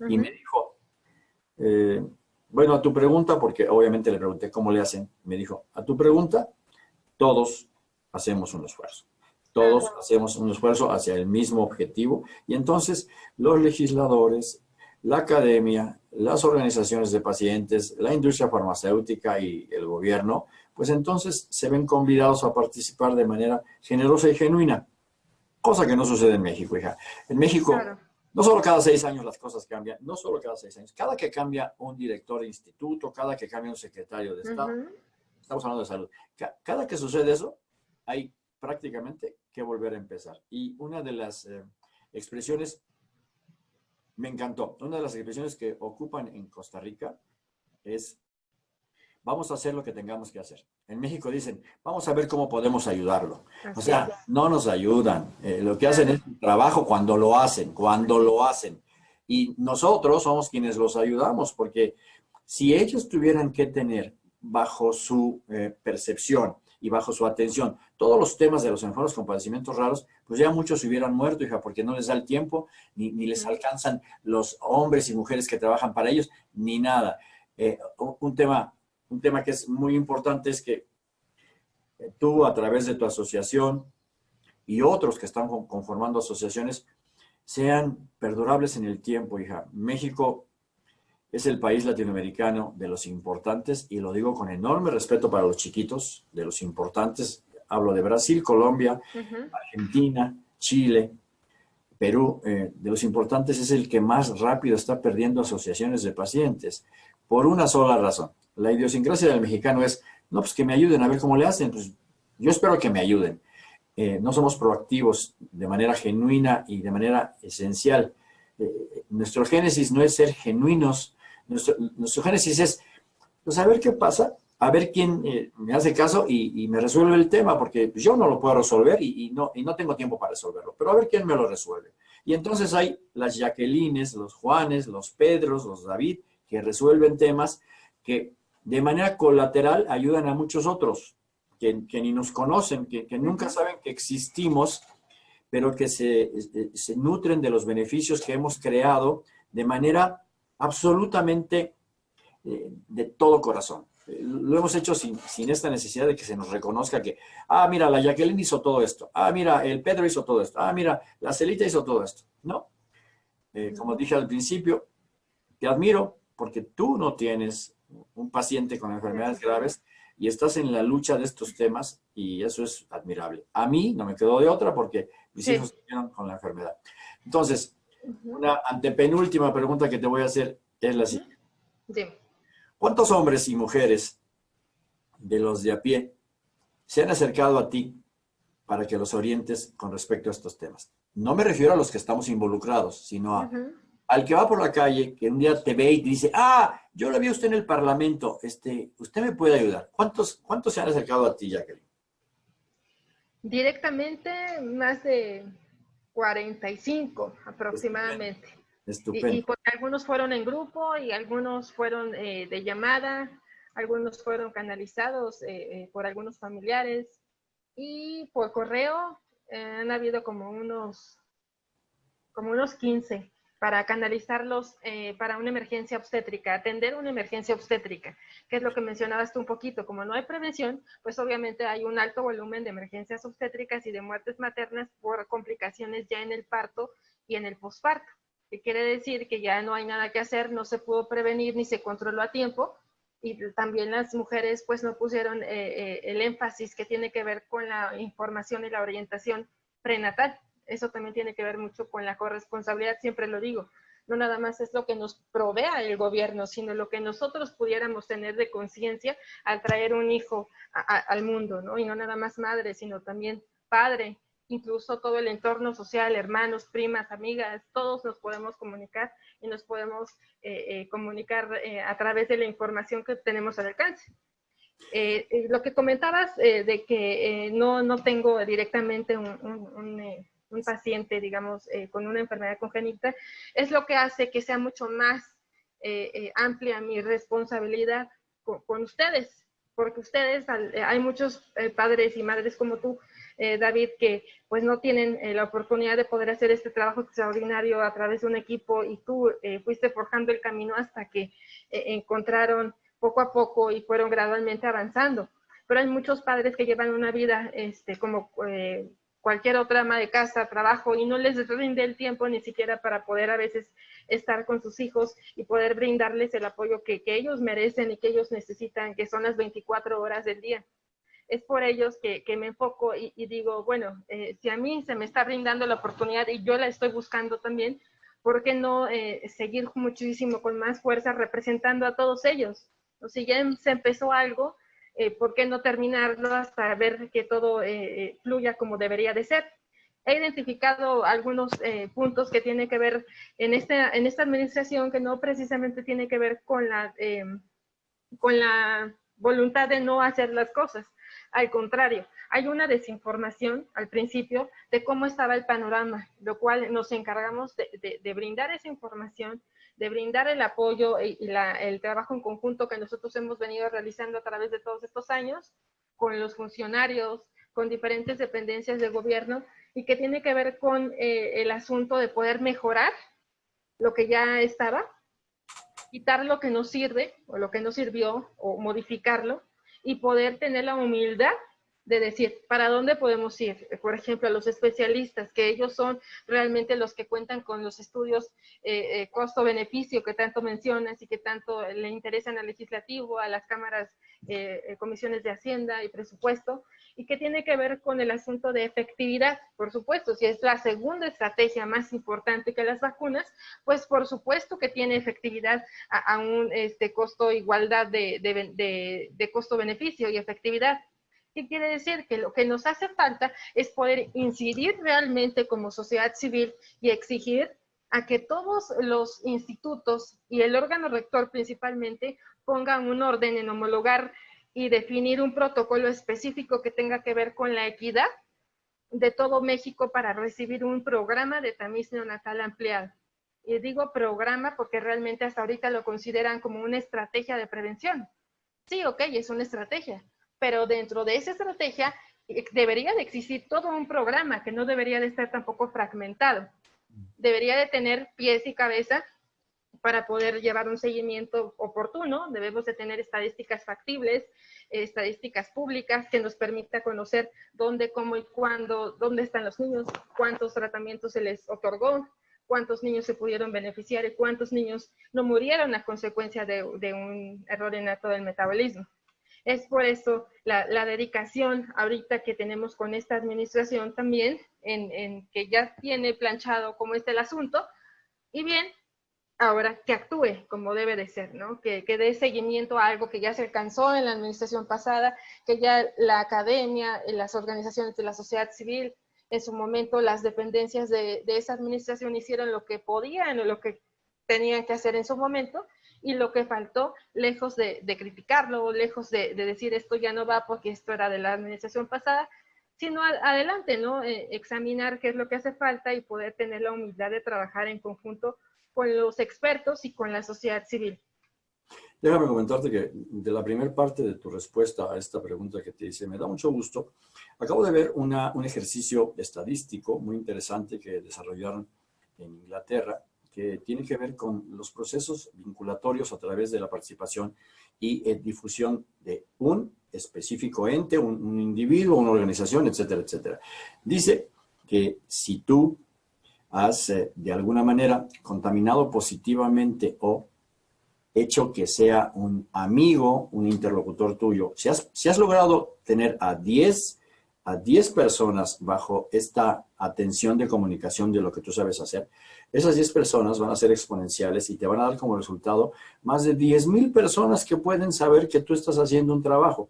y me dijo, eh, bueno, a tu pregunta, porque obviamente le pregunté cómo le hacen, me dijo, a tu pregunta, todos hacemos un esfuerzo. Todos hacemos un esfuerzo hacia el mismo objetivo. Y entonces los legisladores, la academia, las organizaciones de pacientes, la industria farmacéutica y el gobierno, pues entonces se ven convidados a participar de manera generosa y genuina, cosa que no sucede en México, hija. En México, no solo cada seis años las cosas cambian, no solo cada seis años, cada que cambia un director de instituto, cada que cambia un secretario de Estado, estamos hablando de salud, cada que sucede eso, hay prácticamente que volver a empezar. Y una de las eh, expresiones, me encantó, una de las expresiones que ocupan en Costa Rica es, vamos a hacer lo que tengamos que hacer. En México dicen, vamos a ver cómo podemos ayudarlo. o sea, no nos ayudan. Eh, lo que hacen es un trabajo cuando lo hacen, cuando lo hacen. Y nosotros somos quienes los ayudamos, porque si ellos tuvieran que tener bajo su eh, percepción y bajo su atención todos los temas de los enfermos con padecimientos raros, pues ya muchos se hubieran muerto, hija, porque no les da el tiempo, ni, les alcanzan los hombres y mujeres que trabajan para ellos, ni nada. Eh, un, tema, un tema que es muy importante es que eh, tú, a través de tu asociación y otros que están conformando asociaciones, sean perdurables en el tiempo, hija. México es el país latinoamericano de los importantes, y lo digo con enorme respeto para los chiquitos, de los importantes. Hablo de Brasil, Colombia, Argentina, Chile, Perú. Eh, de los importantes es el que más rápido está perdiendo asociaciones de pacientes, por una sola razón. La idiosincrasia del mexicano es, no, pues que me ayuden a ver cómo le hacen. Pues yo espero que me ayuden. Eh, no somos proactivos de manera genuina y de manera esencial. Eh, nuestro génesis no es ser genuinos nuestro, génesis es, pues a ver qué pasa, a ver quién eh, me hace caso y, me resuelve el tema, porque yo no lo puedo resolver y, no, y no tengo tiempo para resolverlo, pero a ver quién me lo resuelve. Y entonces hay las Jacquelines, los Juanes, los Pedros, los David, que resuelven temas que de manera colateral ayudan a muchos otros, que, ni nos conocen, que, nunca saben que existimos, pero que se, se nutren de los beneficios que hemos creado de manera absolutamente eh, de todo corazón. Eh, lo hemos hecho sin, esta necesidad de que se nos reconozca que, ah, mira, la Jacqueline hizo todo esto, ah, mira, el Pedro hizo todo esto, ah, mira, la Celita hizo todo esto. No. Eh, como dije al principio, te admiro porque tú no tienes un paciente con enfermedades graves y estás en la lucha de estos temas y eso es admirable. A mí no me quedó de otra porque mis hijos estuvieron con la enfermedad. Entonces, una antepenúltima pregunta que te voy a hacer es la siguiente. ¿Cuántos hombres y mujeres de los de a pie se han acercado a ti para que los orientes con respecto a estos temas? No me refiero a los que estamos involucrados, sino al que va por la calle, que un día te ve y te dice, ah, yo lo vi a usted en el Parlamento, este, usted me puede ayudar. ¿Cuántos, ¿Cuántos se han acercado a ti, Jacqueline? Directamente, más de 45 aproximadamente. Estupendo. Y, algunos fueron en grupo y algunos fueron eh, de llamada, algunos fueron canalizados eh, eh, por algunos familiares y por correo han habido como unos, como unos 15 para canalizarlos eh, para una emergencia obstétrica, atender una emergencia obstétrica, que es lo que mencionabas tú un poquito. Como no hay prevención, pues obviamente hay un alto volumen de emergencias obstétricas y de muertes maternas por complicaciones ya en el parto y en el posparto. Que quiere decir que ya no hay nada que hacer, no se pudo prevenir ni se controló a tiempo, y también las mujeres pues no pusieron eh, eh, el énfasis que tiene que ver con la información y la orientación prenatal eso también tiene que ver mucho con la corresponsabilidad, siempre lo digo. No nada más es lo que nos provea el gobierno, sino lo que nosotros pudiéramos tener de conciencia al traer un hijo al mundo, ¿no? Y no nada más madre, sino también padre, incluso todo el entorno social, hermanos, primas, amigas, todos nos podemos comunicar y nos podemos eh, eh, comunicar eh, a través de la información que tenemos al alcance. lo que comentabas de que no, no tengo directamente un paciente, digamos, eh, con una enfermedad congénita, es lo que hace que sea mucho más eh, eh, amplia mi responsabilidad con, ustedes, porque ustedes, hay muchos padres y madres como tú, David, que pues no tienen la oportunidad de poder hacer este trabajo extraordinario a través de un equipo y tú fuiste forjando el camino hasta que encontraron poco a poco y fueron gradualmente avanzando. Pero hay muchos padres que llevan una vida este, como cualquier otra ama de casa, trabajo, y no les rinde el tiempo ni siquiera para poder a veces estar con sus hijos y poder brindarles el apoyo que, ellos merecen y que ellos necesitan, que son las 24 horas del día. Es por ellos que, me enfoco y, digo, bueno, eh, si a mí se me está brindando la oportunidad y yo la estoy buscando también, ¿por qué no eh, seguir muchísimo con más fuerza representando a todos ellos? O si ya se empezó algo, eh, ¿por qué no terminarlo hasta ver que todo eh, eh, fluya como debería de ser? He identificado algunos puntos que tienen que ver en esta, administración que no precisamente tiene que ver con la, voluntad de no hacer las cosas. Al contrario, hay una desinformación al principio de cómo estaba el panorama, lo cual nos encargamos de brindar esa información de brindar el apoyo y, el trabajo en conjunto que nosotros hemos venido realizando a través de todos estos años con los funcionarios, con diferentes dependencias del gobierno y que tiene que ver con eh, el asunto de poder mejorar lo que ya estaba, quitar lo que no sirve o lo que no sirvió o modificarlo y poder tener la humildad de decir, ¿para dónde podemos ir? Por ejemplo, a los especialistas, que ellos son realmente los que cuentan con los estudios eh, eh, costo-beneficio que tanto mencionas y que tanto le interesan al legislativo, a las cámaras, eh, comisiones de Hacienda y presupuesto, y que tiene que ver con el asunto de efectividad, por supuesto, si es la segunda estrategia más importante que las vacunas, pues por supuesto que tiene efectividad a, un este, costo igualdad de, de costo-beneficio y efectividad. ¿Qué quiere decir? Que lo que nos hace falta es poder incidir realmente como sociedad civil y exigir a que todos los institutos y el órgano rector principalmente pongan un orden en homologar y definir un protocolo específico que tenga que ver con la equidad de todo México para recibir un programa de tamiz neonatal ampliado. Y digo programa porque realmente hasta ahorita lo consideran como una estrategia de prevención. Sí, ok, es una estrategia, pero dentro de esa estrategia eh, debería de existir todo un programa que no debería de estar tampoco fragmentado. Debería de tener pies y cabeza para poder llevar un seguimiento oportuno. Debemos de tener estadísticas factibles, estadísticas públicas que nos permita conocer dónde, cómo y cuándo, dónde están los niños, cuántos tratamientos se les otorgó, cuántos niños se pudieron beneficiar y cuántos niños no murieron a consecuencia de, un error innato del metabolismo. Es por eso la, dedicación ahorita que tenemos con esta administración también, en, que ya tiene planchado cómo está el asunto, y bien, ahora que actúe como debe de ser, ¿no? Que, que dé seguimiento a algo que ya se alcanzó en la administración pasada, que ya la academia, las organizaciones de la sociedad civil, en su momento las dependencias de, de esa administración hicieron lo que podían o lo que tenían que hacer en su momento, y lo que faltó, lejos de, criticarlo, lejos de, decir esto ya no va porque esto era de la administración pasada, sino adelante, ¿no? Eh, examinar qué es lo que hace falta y poder tener la humildad de trabajar en conjunto con los expertos y con la sociedad civil. Déjame comentarte que de la primera parte de tu respuesta a esta pregunta que te hice, me da mucho gusto. Acabo de ver una, un ejercicio estadístico muy interesante que desarrollaron en Inglaterra que tiene que ver con los procesos vinculatorios a través de la participación y eh, difusión de un específico ente, un, individuo, una organización, etcétera, etcétera. Dice que si tú has eh, de alguna manera contaminado positivamente o hecho que sea un amigo, un interlocutor tuyo, si has, si has logrado tener a 10 a 10 personas bajo esta atención de comunicación de lo que tú sabes hacer, esas 10 personas van a ser exponenciales y te van a dar como resultado más de 10 mil personas que pueden saber que tú estás haciendo un trabajo.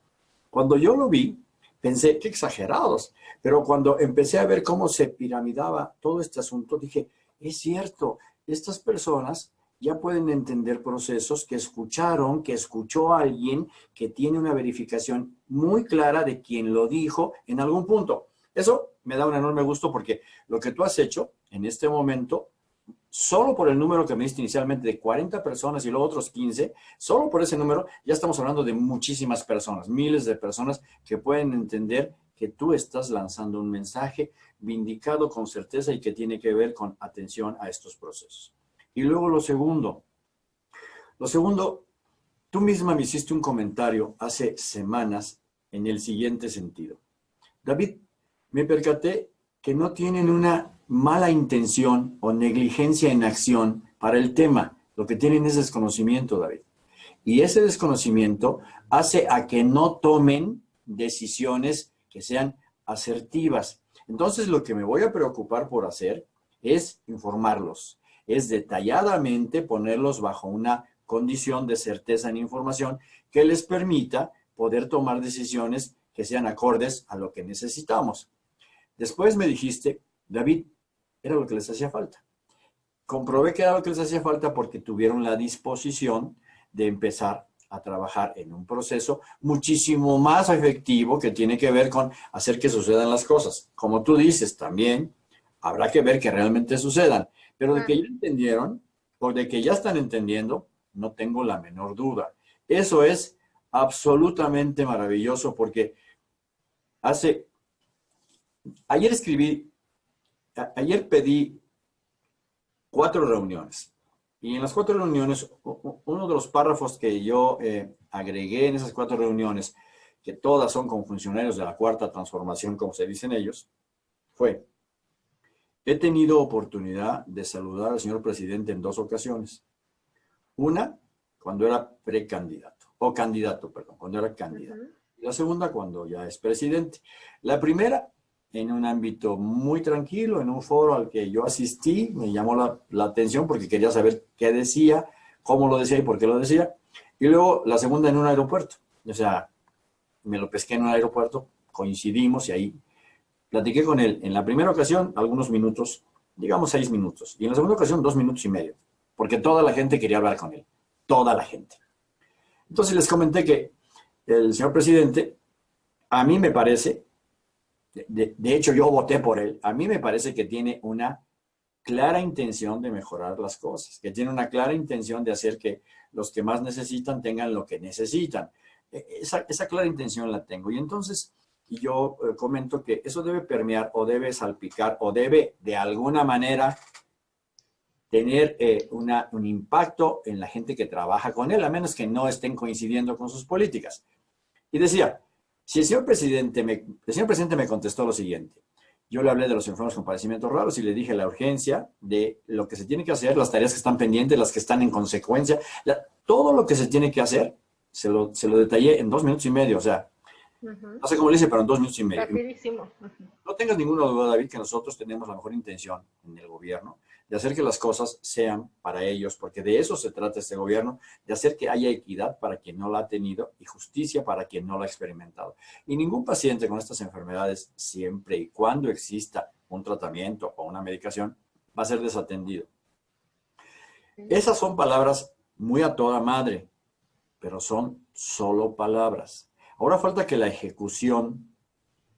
Cuando yo lo vi, pensé, qué exagerados. Pero cuando empecé a ver cómo se piramidaba todo este asunto, dije, es cierto, estas personas ya pueden entender procesos que escucharon, que escuchó a alguien que tiene una verificación muy clara de quien lo dijo en algún punto. Eso me da un enorme gusto porque lo que tú has hecho en este momento solo por el número que me diste inicialmente de 40 personas y luego otros 15, solo por ese número ya estamos hablando de muchísimas personas, miles de personas que pueden entender que tú estás lanzando un mensaje vindicado con certeza y que tiene que ver con atención a estos procesos. Y luego lo segundo, lo segundo, tú misma me hiciste un comentario hace semanas en el siguiente sentido. David, me percaté que no tienen una mala intención o negligencia en acción para el tema. Lo que tienen es desconocimiento, David. Y ese desconocimiento hace a que no tomen decisiones que sean asertivas. Entonces, lo que me voy a preocupar por hacer es informarlos, es detalladamente ponerlos bajo una condición de certeza en información que les permita poder tomar decisiones que sean acordes a lo que necesitamos. Después me dijiste, David, era lo que les hacía falta. Comprobé que era lo que les hacía falta porque tuvieron la disposición de empezar a trabajar en un proceso muchísimo más efectivo que tiene que ver con hacer que sucedan las cosas. Como tú dices, también habrá que ver que realmente sucedan. Pero de que ya entendieron, o de que ya están entendiendo, no tengo la menor duda. Eso es absolutamente maravilloso porque hace... Ayer escribí, ayer pedí cuatro reuniones. Y en las cuatro reuniones, uno de los párrafos que yo eh, agregué en esas cuatro reuniones, que todas son con funcionarios de la cuarta transformación, como se dicen ellos, fue, he tenido oportunidad de saludar al señor presidente en dos ocasiones. Una, cuando era precandidato, o candidato, perdón, cuando era candidato. Y la segunda, cuando ya es presidente. La primera, en un ámbito muy tranquilo, en un foro al que yo asistí, me llamó la, la, atención porque quería saber qué decía, cómo lo decía y por qué lo decía. Y luego la segunda en un aeropuerto. O sea, me lo pesqué en un aeropuerto, coincidimos y ahí platiqué con él. En la primera ocasión, algunos minutos, digamos seis minutos. Y en la segunda ocasión, dos minutos y medio porque toda la gente quería hablar con él, toda la gente. Entonces les comenté que el señor presidente, a mí me parece, de, de, hecho yo voté por él, a mí me parece que tiene una clara intención de mejorar las cosas, que tiene una clara intención de hacer que los que más necesitan tengan lo que necesitan. E, esa, esa clara intención la tengo. Y entonces yo eh, comento que eso debe permear o debe salpicar o debe de alguna manera tener eh, un impacto en la gente que trabaja con él, a menos que no estén coincidiendo con sus políticas. Y decía, si el señor presidente me, el señor presidente me contestó lo siguiente, yo le hablé de los enfermos con padecimientos raros y le dije la urgencia de lo que se tiene que hacer, las tareas que están pendientes, las que están en consecuencia, todo lo que se tiene que hacer, se lo, se lo detallé en dos minutos y medio, o sea, no sé cómo le hice, pero en dos minutos y medio. Rapidísimo. No tengas ninguna duda, David, que nosotros tenemos la mejor intención en el gobierno de hacer que las cosas sean para ellos, porque de eso se trata este gobierno, de hacer que haya equidad para quien no la ha tenido y justicia para quien no la ha experimentado. Y ningún paciente con estas enfermedades, siempre y cuando exista un tratamiento o una medicación, va a ser desatendido. Esas son palabras muy a toda madre, pero son solo palabras. Ahora falta que la ejecución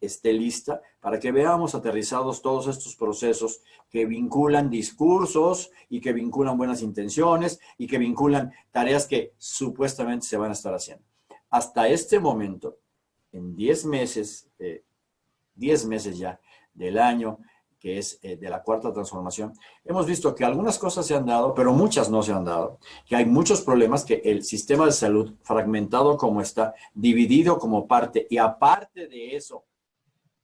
esté lista para que veamos aterrizados todos estos procesos que vinculan discursos y que vinculan buenas intenciones y que vinculan tareas que supuestamente se van a estar haciendo. Hasta este momento, en 10 meses, 10 meses ya del año, que es eh, de la cuarta transformación, hemos visto que algunas cosas se han dado, pero muchas no se han dado, que hay muchos problemas, que el sistema de salud fragmentado como está, dividido como parte, y aparte de eso,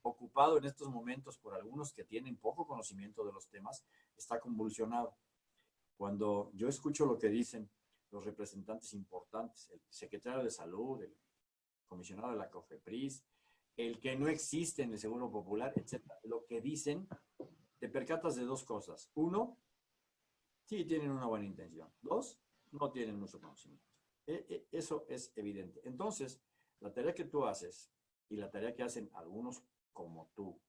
ocupado en estos momentos por algunos que tienen poco conocimiento de los temas, está convulsionado. Cuando yo escucho lo que dicen los representantes importantes, el secretario de Salud, el comisionado de la COFEPRIS, el que no existe en el Seguro Popular, etc. Lo que dicen, te percatas de dos cosas. Uno, sí tienen una buena intención. Dos, no tienen mucho conocimiento. E, e, eso es evidente. Entonces, la tarea que tú haces y la tarea que hacen algunos como tú.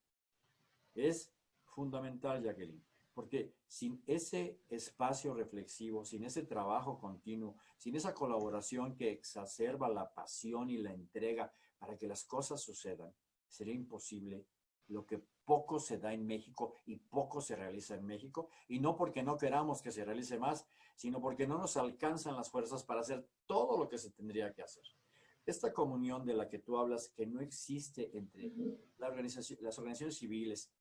Es fundamental, Jacqueline, porque sin ese espacio reflexivo, sin ese trabajo continuo, sin esa colaboración que exacerba la pasión y la entrega para que las cosas sucedan, sería imposible lo que poco se da en México y poco se realiza en México, y no porque no queramos que se realice más, sino porque no nos alcanzan las fuerzas para hacer todo lo que se tendría que hacer. Esta comunión de la que tú hablas, que no existe entre la organización, las organizaciones civiles,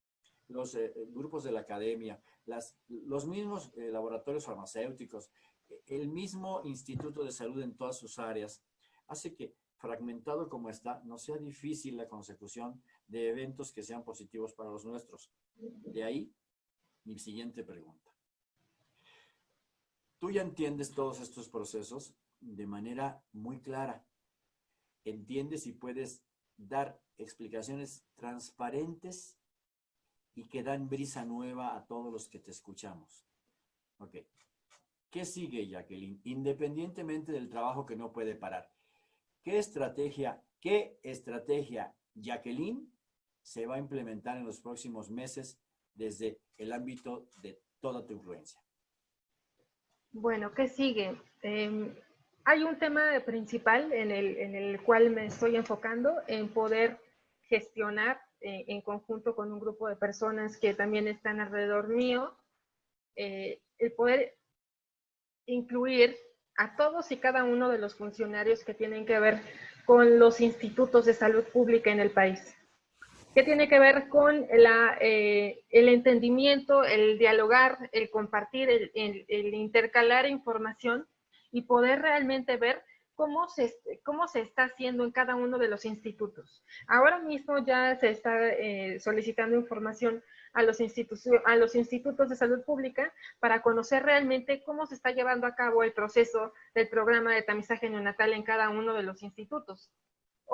los eh, grupos de la academia, las, los mismos eh, laboratorios farmacéuticos, el mismo Instituto de Salud en todas sus áreas, hace que fragmentado como está, no sea difícil la consecución de eventos que sean positivos para los nuestros. De ahí mi siguiente pregunta. Tú ya entiendes todos estos procesos de manera muy clara. Entiendes y puedes dar explicaciones transparentes y que dan brisa nueva a todos los que te escuchamos. Ok. ¿Qué sigue, Jacqueline? Independientemente del trabajo que no puede parar. ¿Qué estrategia, qué estrategia, Jacqueline, se va a implementar en los próximos meses desde el ámbito de toda tu influencia? Bueno, ¿qué sigue? Em, hay un tema principal en el, en el cual me estoy enfocando en poder gestionar eh, en conjunto con un grupo de personas que también están alrededor mío, eh, el poder incluir a todos y cada uno de los funcionarios que tienen que ver con los institutos de salud pública en el país. ¿Qué tiene que ver con eh, el entendimiento, el dialogar, el compartir, el intercalar información y poder realmente ver cómo se, cómo se está haciendo en cada uno de los institutos. Ahora mismo ya se está eh, solicitando información a los, a los institutos de salud pública para conocer realmente cómo se está llevando a cabo el proceso del programa de tamizaje neonatal en cada uno de los institutos.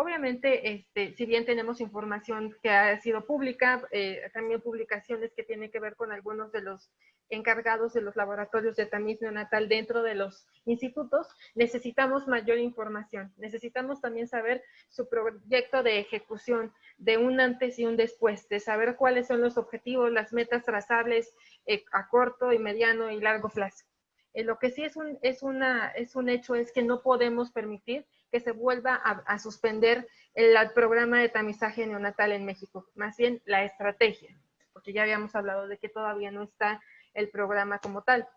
Obviamente, este, si bien tenemos información que ha sido pública, eh, también publicaciones que tienen que ver con algunos de los encargados de los laboratorios de tamiz neonatal dentro de los institutos, necesitamos mayor información. Necesitamos también saber su proyecto de ejecución de un antes y un después, de saber cuáles son los objetivos, las metas trazables eh, a corto y mediano y largo plazo. Eh, lo que sí es un, es, una, es un hecho es que no podemos permitir que se vuelva a, suspender el, programa de tamizaje neonatal en México, más bien la estrategia, porque ya habíamos hablado de que todavía no está el programa como tal.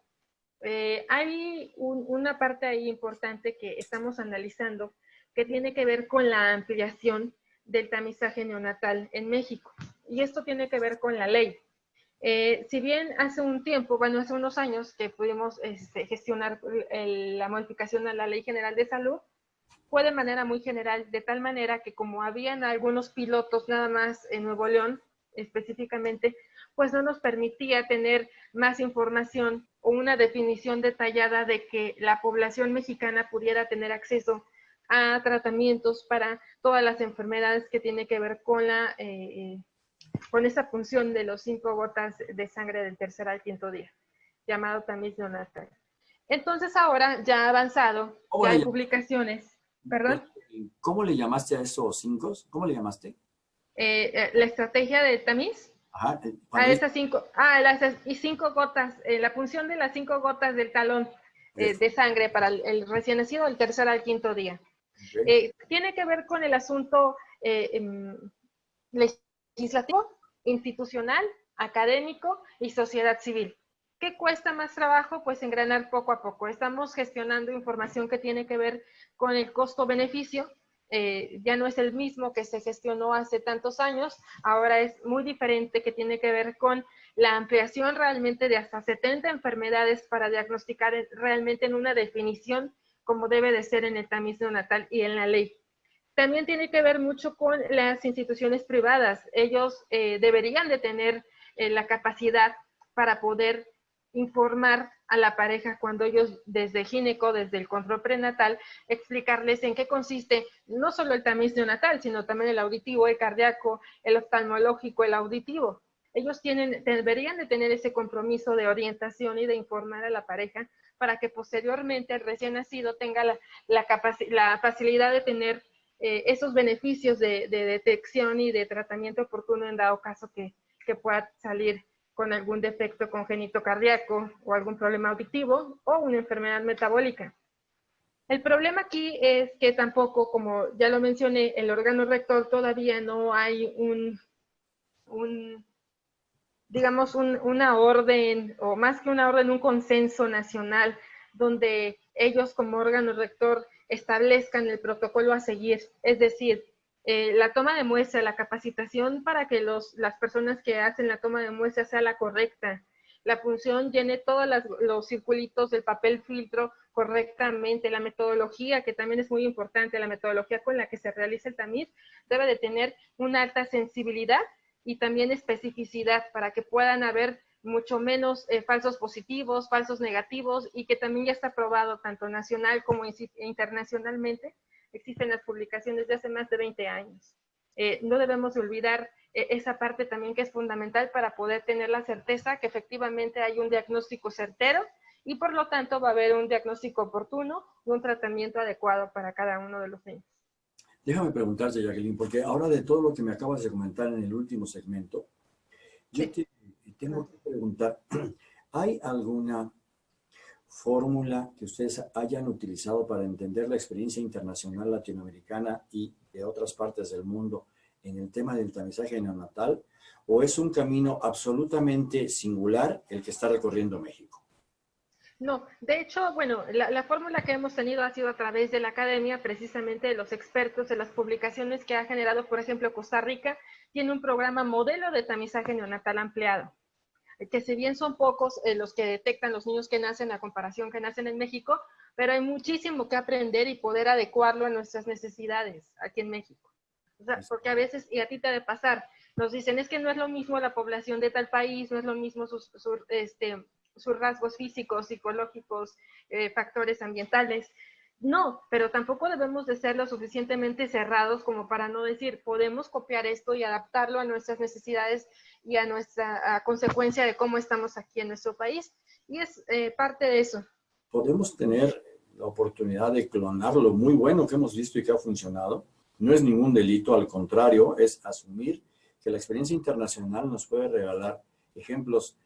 Eh, hay una parte ahí importante que estamos analizando que tiene que ver con la ampliación del tamizaje neonatal en México. Y esto tiene que ver con la ley. Eh, si bien hace un tiempo, bueno, hace unos años que pudimos este, gestionar la modificación a la Ley General de Salud, fue de manera muy general, de tal manera que como habían algunos pilotos nada más en Nuevo León, específicamente, pues no nos permitía tener más información o una definición detallada de que la población mexicana pudiera tener acceso a tratamientos para todas las enfermedades que tiene que ver con la eh, con esa función de los cinco gotas de sangre del tercer al quinto día, llamado tamiz neonatal. Entonces ahora ya ha avanzado, ya hay publicaciones. ¿Perdón? ¿Cómo le llamaste a esos cinco? ¿Cómo le llamaste? Eh, eh, la estrategia de tamiz. Ajá. Eh, a esas cinco, ah, las y cinco gotas, la función de las cinco gotas del talón de sangre para el, recién nacido del tercer al quinto día. tiene que ver con el asunto em, legislativo, institucional, académico y sociedad civil. ¿Qué cuesta más trabajo? Pues engranar poco a poco. Estamos gestionando información que tiene que ver con el costo-beneficio. Eh, ya no es el mismo que se gestionó hace tantos años, ahora es muy diferente que tiene que ver con la ampliación realmente de hasta 70 enfermedades para diagnosticar realmente en una definición como debe de ser en el tamiz neonatal y en la ley. También tiene que ver mucho con las instituciones privadas. Ellos eh, deberían de tener eh, la capacidad para poder informar a la pareja cuando ellos desde gineco, desde el control prenatal, explicarles en qué consiste no solo el tamiz neonatal, sino también el auditivo, el cardíaco, el oftalmológico, el auditivo. Ellos tienen, deberían de tener ese compromiso de orientación y de informar a la pareja para que posteriormente el recién nacido tenga la, la facilidad de tener eh, esos beneficios de, detección y de tratamiento oportuno en dado caso que, pueda salir con algún defecto congénito cardíaco o algún problema auditivo o una enfermedad metabólica. El problema aquí es que tampoco, como ya lo mencioné, el órgano rector todavía no hay un, digamos, una orden, o más que una orden, un consenso nacional, donde ellos como órgano rector establezcan el protocolo a seguir. Es decir, eh, la toma de muestra, la capacitación para que los, las personas que hacen la toma de muestra sea la correcta. La función llene todos los circulitos del papel filtro correctamente. La metodología, que también es muy importante, la metodología con la que se realiza el tamiz, debe de tener una alta sensibilidad y también especificidad para que puedan haber mucho menos eh, falsos positivos, falsos negativos y que también ya está probado tanto nacional como internacionalmente. Existen las publicaciones de hace más de 20 años. Eh, no debemos olvidar eh, esa parte también que es fundamental para poder tener la certeza que efectivamente hay un diagnóstico certero y por lo tanto va a haber un diagnóstico oportuno y un tratamiento adecuado para cada uno de los niños. Déjame preguntarte, Jacqueline, porque ahora de todo lo que me acabas de comentar en el último segmento, yo te tengo que preguntar, ¿hay alguna fórmula que ustedes hayan utilizado para entender la experiencia internacional latinoamericana y de otras partes del mundo en el tema del tamizaje neonatal? ¿O es un camino absolutamente singular el que está recorriendo México? No, de hecho, bueno, la, fórmula que hemos tenido ha sido a través de la academia, precisamente de los expertos, de las publicaciones que ha generado, por ejemplo, Costa Rica, tiene un programa modelo de tamizaje neonatal ampliado que si bien son pocos eh, los que detectan los niños que nacen a comparación que nacen en México, pero hay muchísimo que aprender y poder adecuarlo a nuestras necesidades aquí en México. O sea, porque a veces, y a ti te de pasar, nos dicen, es que no es lo mismo la población de tal país, no es lo mismo sus, este, sus rasgos físicos, psicológicos, eh, factores ambientales. No, pero tampoco debemos de ser lo suficientemente cerrados como para no decir, podemos copiar esto y adaptarlo a nuestras necesidades y a nuestra consecuencia de cómo estamos aquí en nuestro país. Y es eh, parte de eso. Podemos tener la oportunidad de clonar lo muy bueno que hemos visto y que ha funcionado. No es ningún delito, al contrario, es asumir que la experiencia internacional nos puede regalar ejemplos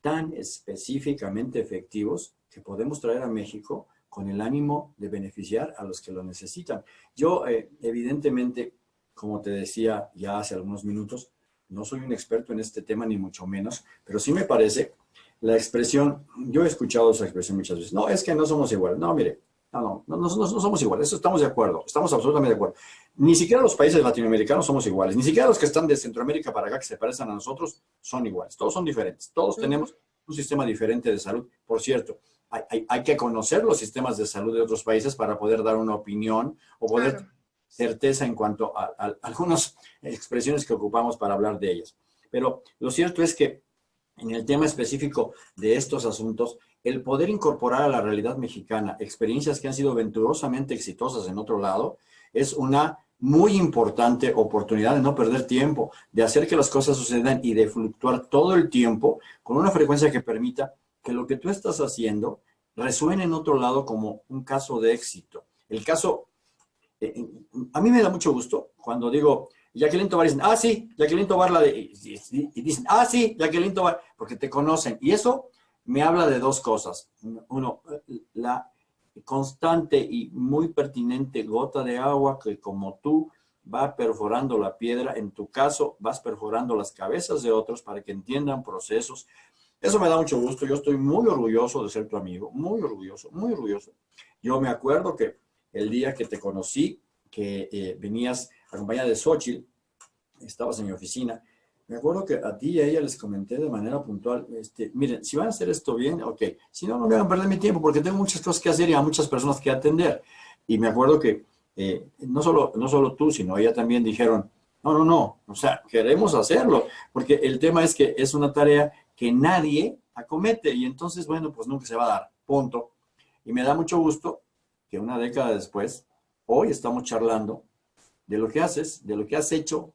tan específicamente efectivos que podemos traer a México con el ánimo de beneficiar a los que lo necesitan. Yo, eh, evidentemente, como te decía ya hace algunos minutos, no soy un experto en este tema, ni mucho menos, pero sí me parece la expresión, yo he escuchado esa expresión muchas veces, no, es que no somos iguales. No, mire, no, no, no, no, somos iguales, eso estamos de acuerdo, estamos absolutamente de acuerdo. Ni siquiera los países latinoamericanos somos iguales, ni siquiera los que están de Centroamérica para acá, que se parecen a nosotros, son iguales. Todos son diferentes, todos tenemos un sistema diferente de salud. Por cierto, hay, hay, que conocer los sistemas de salud de otros países para poder dar una opinión o poder certeza en cuanto a, algunas expresiones que ocupamos para hablar de ellas. Pero lo cierto es que en el tema específico de estos asuntos, el poder incorporar a la realidad mexicana experiencias que han sido venturosamente exitosas en otro lado, es una muy importante oportunidad de no perder tiempo, de hacer que las cosas sucedan y de fluctuar todo el tiempo con una frecuencia que permita que lo que tú estás haciendo resuene en otro lado como un caso de éxito. El caso eh, a mí me da mucho gusto cuando digo, Jacqueline Tobar, dicen, ah, sí, Jacqueline Tobar, la de, y, dicen, ah, sí, Jacqueline Tobar, porque te conocen. Y eso me habla de dos cosas. Uno, la constante y muy pertinente gota de agua que como tú va perforando la piedra, en tu caso vas perforando las cabezas de otros para que entiendan procesos. Eso me da mucho gusto, yo estoy muy orgulloso de ser tu amigo, muy orgulloso, muy orgulloso. Yo me acuerdo que el día que te conocí, que eh, venías acompañada de Xochitl, estabas en mi oficina, me acuerdo que a ti y a ella les comenté de manera puntual, este, miren, si van a hacer esto bien, ok, si no, no me hagan perder mi tiempo porque tengo muchas cosas que hacer y a muchas personas que atender. Y me acuerdo que eh, no, solo, no solo tú, sino ella también dijeron, no, no, no, o sea, queremos hacerlo, porque el tema es que es una tarea que nadie acomete y entonces, bueno, pues nunca se va a dar, punto. Y me da mucho gusto que una década después, hoy estamos charlando de lo que haces, de lo que has hecho,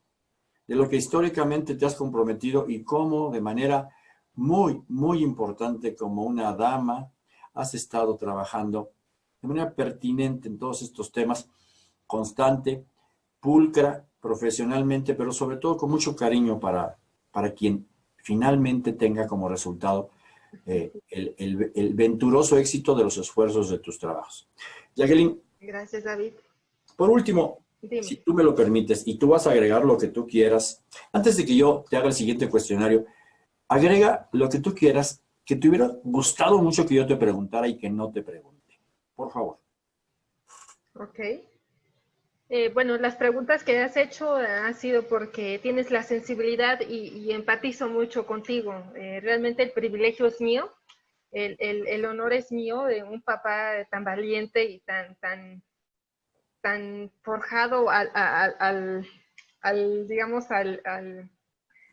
de lo que históricamente te has comprometido y cómo de manera muy, muy importante como una dama has estado trabajando de manera pertinente en todos estos temas, constante, pulcra, profesionalmente, pero sobre todo con mucho cariño para, para quien finalmente tenga como resultado eh, el, el, venturoso éxito de los esfuerzos de tus trabajos. Jacqueline. Gracias, David. Por último, si tú me lo permites, y tú vas a agregar lo que tú quieras, antes de que yo te haga el siguiente cuestionario, agrega lo que tú quieras que te hubiera gustado mucho que yo te preguntara y que no te pregunte. Por favor. Ok. Eh, bueno, las preguntas que has hecho han sido porque tienes la sensibilidad y, empatizo mucho contigo. Eh, realmente el privilegio es mío, el, honor es mío de un papá tan valiente y tan, tan, tan forjado al, al, digamos, al,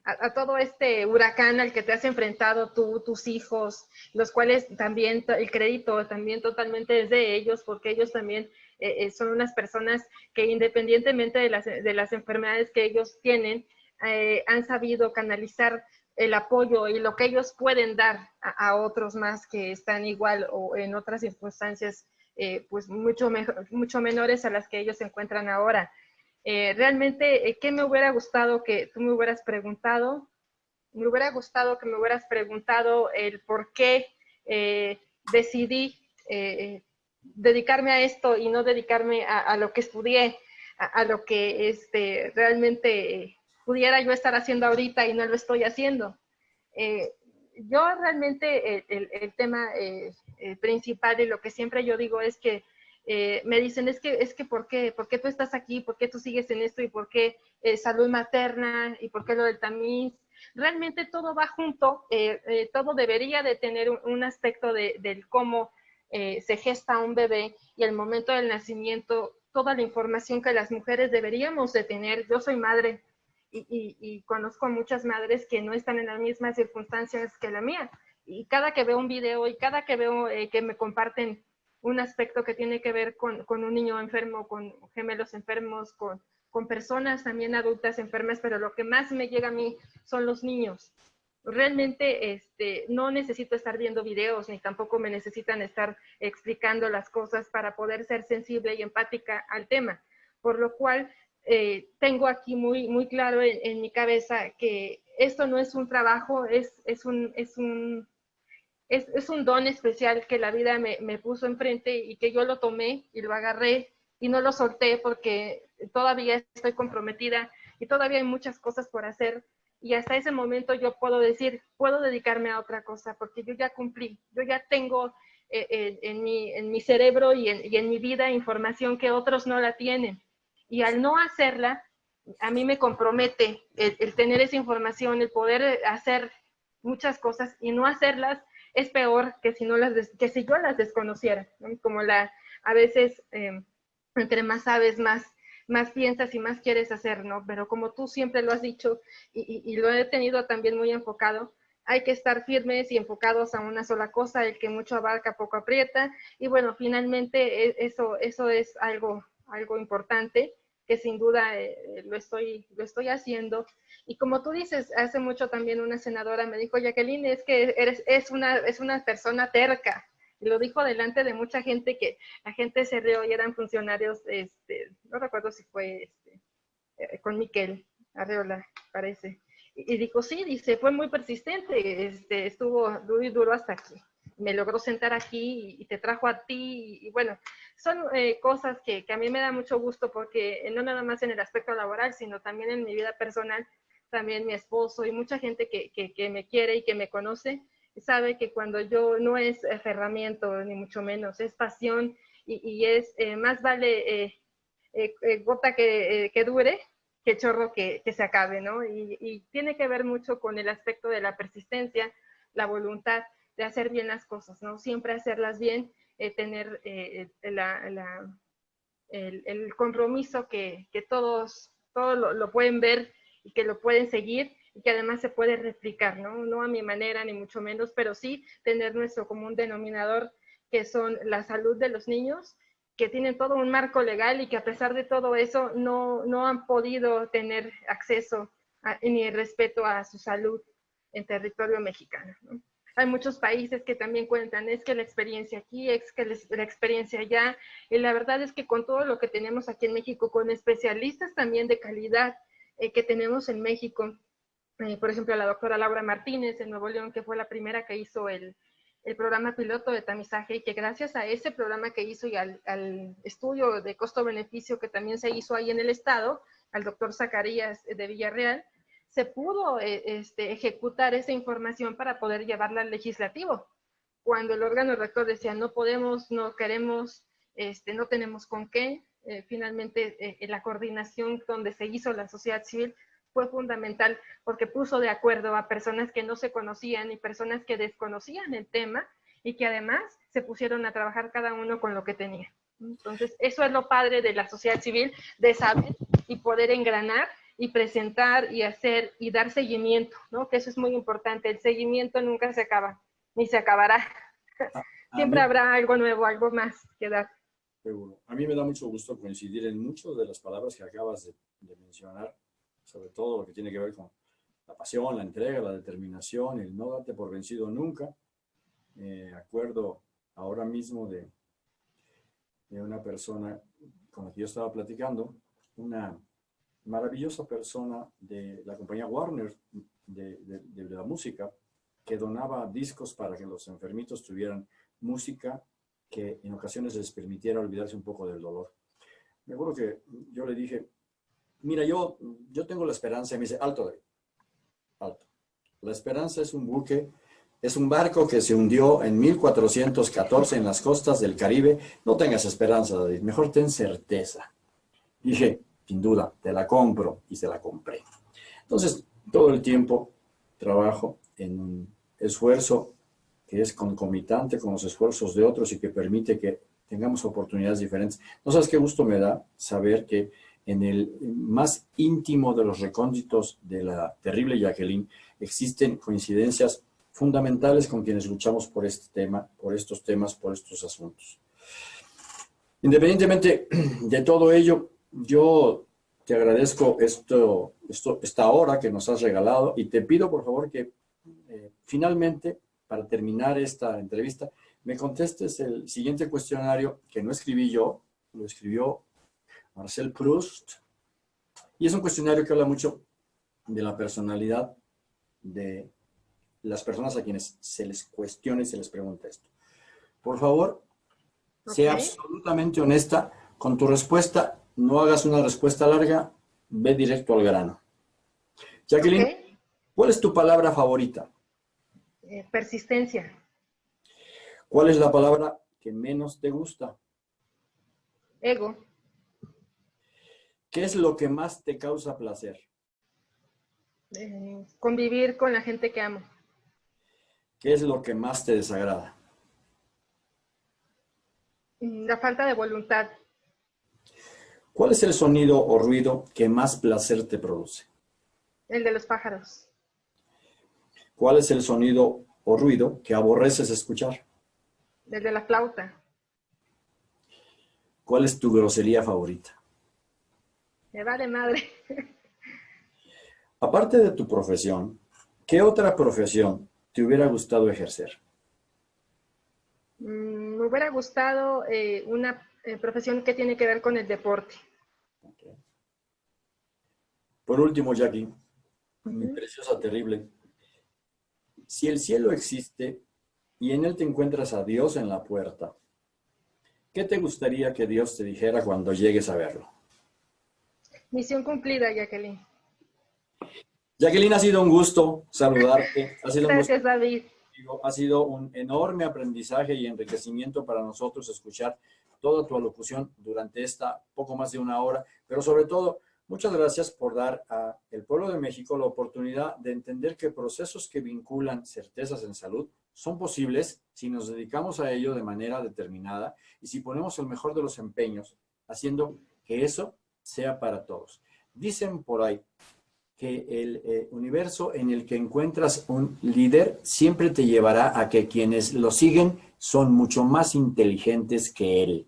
a, todo este huracán al que te has enfrentado tú, tus hijos, los cuales también el crédito también totalmente es de ellos, porque ellos también eh, eh, son unas personas que independientemente de las, de las enfermedades que ellos tienen, eh, han sabido canalizar el apoyo y lo que ellos pueden dar a, otros más que están igual o en otras circunstancias pues mucho, mucho menores a las que ellos se encuentran ahora. realmente, ¿qué me hubiera gustado que tú me hubieras preguntado? Me hubiera gustado que me hubieras preguntado el por qué decidí dedicarme a esto y no dedicarme a, lo que estudié, a, lo que este, realmente pudiera yo estar haciendo ahorita y no lo estoy haciendo. Eh, yo realmente el, tema eh, principal y lo que siempre yo digo es que eh, me dicen, es que, es que ¿por qué? ¿Por qué tú estás aquí? ¿Por qué tú sigues en esto? ¿Y por qué salud materna? ¿Y por qué lo del tamiz? Realmente todo va junto, todo debería de tener un, aspecto de, del cómo eh, se gesta un bebé y al momento del nacimiento, toda la información que las mujeres deberíamos de tener. Yo soy madre y, conozco a muchas madres que no están en las mismas circunstancias que la mía. Y cada que veo un video y cada que veo eh, que me comparten un aspecto que tiene que ver con, un niño enfermo, con gemelos enfermos, con, con personas también adultas enfermas, pero lo que más me llega a mí son los niños realmente este, no necesito estar viendo videos ni tampoco me necesitan estar explicando las cosas para poder ser sensible y empática al tema. Por lo cual, eh, tengo aquí muy, muy claro en, mi cabeza que esto no es un trabajo, es, es, un, es, un, es, es un don especial que la vida me, me puso enfrente y que yo lo tomé y lo agarré y no lo solté porque todavía estoy comprometida y todavía hay muchas cosas por hacer y hasta ese momento yo puedo decir, puedo dedicarme a otra cosa porque yo ya cumplí, yo ya tengo eh, eh, en, mi, en, mi, cerebro y en, y en, mi vida información que otros no la tienen. Y al no hacerla, a mí me compromete el, tener esa información, el poder hacer muchas cosas y no hacerlas es peor que si, no las que si yo las desconociera, como la, a veces, eh, entre más sabes, más más piensas y más quieres hacer, ¿no? Pero como tú siempre lo has dicho y, lo he tenido también muy enfocado, hay que estar firmes y enfocados a una sola cosa, el que mucho abarca poco aprieta. Y bueno, finalmente e, eso, eso es algo, algo importante que sin duda eh, lo, estoy, lo estoy haciendo. Y como tú dices, hace mucho también una senadora me dijo, Jacqueline, es que eres, es, una, es una persona terca y lo dijo delante de mucha gente que la gente se rió y eran funcionarios, este, no recuerdo si fue este, eh, con Miquel Arreola, parece. Y, dijo, sí, dice, fue muy persistente, este, estuvo muy duro hasta aquí. Me logró sentar aquí y, te trajo a ti. Y, bueno, son eh, cosas que, que, a mí me da mucho gusto porque no nada más en el aspecto laboral, sino también en mi vida personal, también mi esposo y mucha gente que, que, que me quiere y que me conoce, sabe que cuando yo no es aferramiento, ni mucho menos, es pasión y, es eh, más vale eh, eh, gota que, dure que chorro que, se acabe, ¿no? Y, tiene que ver mucho con el aspecto de la persistencia, la voluntad de hacer bien las cosas, ¿no? Siempre hacerlas bien, tener la, el, compromiso que, todos, todos lo pueden ver y que lo pueden seguir y que además se puede replicar, ¿no? No a mi manera, ni mucho menos, pero sí tener nuestro común denominador, que son la salud de los niños, que tienen todo un marco legal y que a pesar de todo eso no, no han podido tener acceso ni respeto a su salud en territorio mexicano. ¿no? Hay muchos países que también cuentan, es que la experiencia aquí, es que la experiencia allá, y la verdad es que con todo lo que tenemos aquí en México, con especialistas también de calidad eh, que tenemos en México, eh, por ejemplo, la doctora Laura Martínez en Nuevo León, que fue la primera que hizo el, el programa piloto de tamizaje y que gracias a ese programa que hizo y al, estudio de costo-beneficio que también se hizo ahí en el estado, al doctor Zacarías de Villarreal, se pudo eh, este, ejecutar esa información para poder llevarla al legislativo. Cuando el órgano rector decía no podemos, no queremos, este, no tenemos con qué, eh, finalmente eh, la coordinación donde se hizo la sociedad civil fue fundamental porque puso de acuerdo a personas que no se conocían y personas que desconocían el tema y que además se pusieron a trabajar cada uno con lo que tenía. Entonces, eso es lo padre de la sociedad civil, de saber y poder engranar y presentar y hacer y dar seguimiento, ¿no? Que eso es muy importante. El seguimiento nunca se acaba, ni se acabará. Siempre habrá algo nuevo, algo más que dar. Seguro. A mí me da mucho gusto coincidir en muchas de las palabras que acabas de mencionar sobre todo lo que tiene que ver con la pasión, la entrega, la determinación, el no darte por vencido nunca. Me acuerdo ahora mismo de, de una persona con la que yo estaba platicando, una maravillosa persona de la compañía Warner de, de, la música, que donaba discos para que los enfermitos tuvieran música que en ocasiones les permitiera olvidarse un poco del dolor. Me acuerdo que yo le dije, mira, yo, yo tengo la esperanza, y me dice, alto, alto. La esperanza es un buque, es un barco que se hundió en 1414 en las costas del Caribe. No tengas esperanza, David, mejor ten certeza. Dije, sin duda, te la compro y se la compré. Entonces, todo el tiempo trabajo en un esfuerzo que es concomitante con los esfuerzos de otros y que permite que tengamos oportunidades diferentes. No sabes qué gusto me da saber que en el más íntimo de los recónditos de la terrible Jacqueline, existen coincidencias fundamentales con quienes luchamos por este tema, por estos temas, por estos asuntos. Independientemente de todo ello, yo te agradezco esto, esto, esta hora que nos has regalado y te pido por favor que eh, finalmente, para terminar esta entrevista, me contestes el siguiente cuestionario que no escribí yo, lo escribió Marcel Proust. Y es un cuestionario que habla mucho de la personalidad de las personas a quienes se les cuestione y se les pregunta esto. Por favor, sea absolutamente honesta con tu respuesta. No hagas una respuesta larga, ve directo al grano. Jacqueline, ¿cuál es tu palabra favorita? Eh, persistencia. ¿Cuál es la palabra que menos te gusta? Ego. ¿Qué es lo que más te causa placer? Eh, convivir con la gente que amo. ¿Qué es lo que más te desagrada? Mm, la falta de voluntad. ¿Cuál es el sonido o ruido que más placer te produce? El de los pájaros. ¿Cuál es el sonido o ruido que aborreces escuchar? El de la flauta. ¿Cuál es tu grosería favorita? Me vale madre. Aparte de tu profesión, ¿qué otra profesión te hubiera gustado ejercer? Mm, me hubiera gustado eh, una eh, profesión que tiene que ver con el deporte. Por último, Jackie, mi preciosa, terrible, si el cielo existe y en él te encuentras a Dios en la puerta, ¿qué te gustaría que Dios te dijera cuando llegues a verlo? Misión cumplida, Jacqueline. Jacqueline, ha sido un gusto saludarte. Ha sido Gracias, David. Ha sido un enorme aprendizaje y enriquecimiento para nosotros escuchar toda tu alocución durante esta poco más de una hora, pero sobre todo, muchas gracias por dar al pueblo de México la oportunidad de entender que procesos que vinculan certezas en salud son posibles si nos dedicamos a ello de manera determinada y si ponemos el mejor de los empeños, haciendo que eso sea para todos. Dicen por ahí que el eh, universo en el que encuentras un líder siempre te llevará a que quienes lo siguen son mucho más inteligentes que él.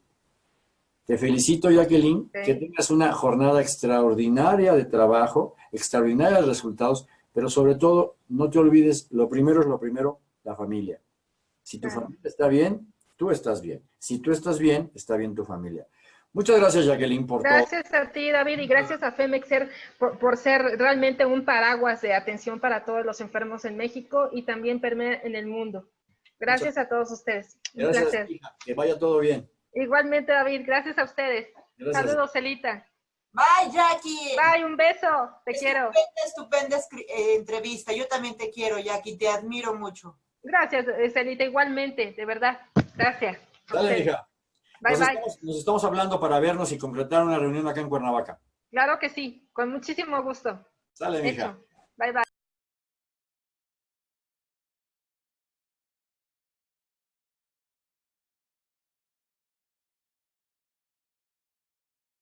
Te felicito, Jacqueline, que tengas una jornada extraordinaria de trabajo, extraordinarios resultados, pero sobre todo, no te olvides, lo primero es lo primero, la familia. Si tu familia está bien, tú estás bien. Si tú estás bien, está bien tu familia. Muchas gracias, Jacqueline, por Gracias a ti, David, y gracias a Femexer por, por, ser realmente un paraguas de atención para todos los enfermos en México y también en el mundo. Gracias a todos ustedes. Un Gracias, placer. hija. Que vaya todo bien. Igualmente, David, gracias a ustedes. Gracias. Saludos, Celita. Bye, Jackie. Bye, un beso. Te quiero. Estupenda, eh, entrevista. Yo también te quiero, Jackie. Te admiro mucho. Gracias, eh, Celita, igualmente, de verdad. Gracias. Dale, hija. Bye, nos, bye. Estamos, nos estamos hablando para vernos y concretar una reunión acá en Cuernavaca. Claro que sí, con muchísimo gusto. Sale, bye.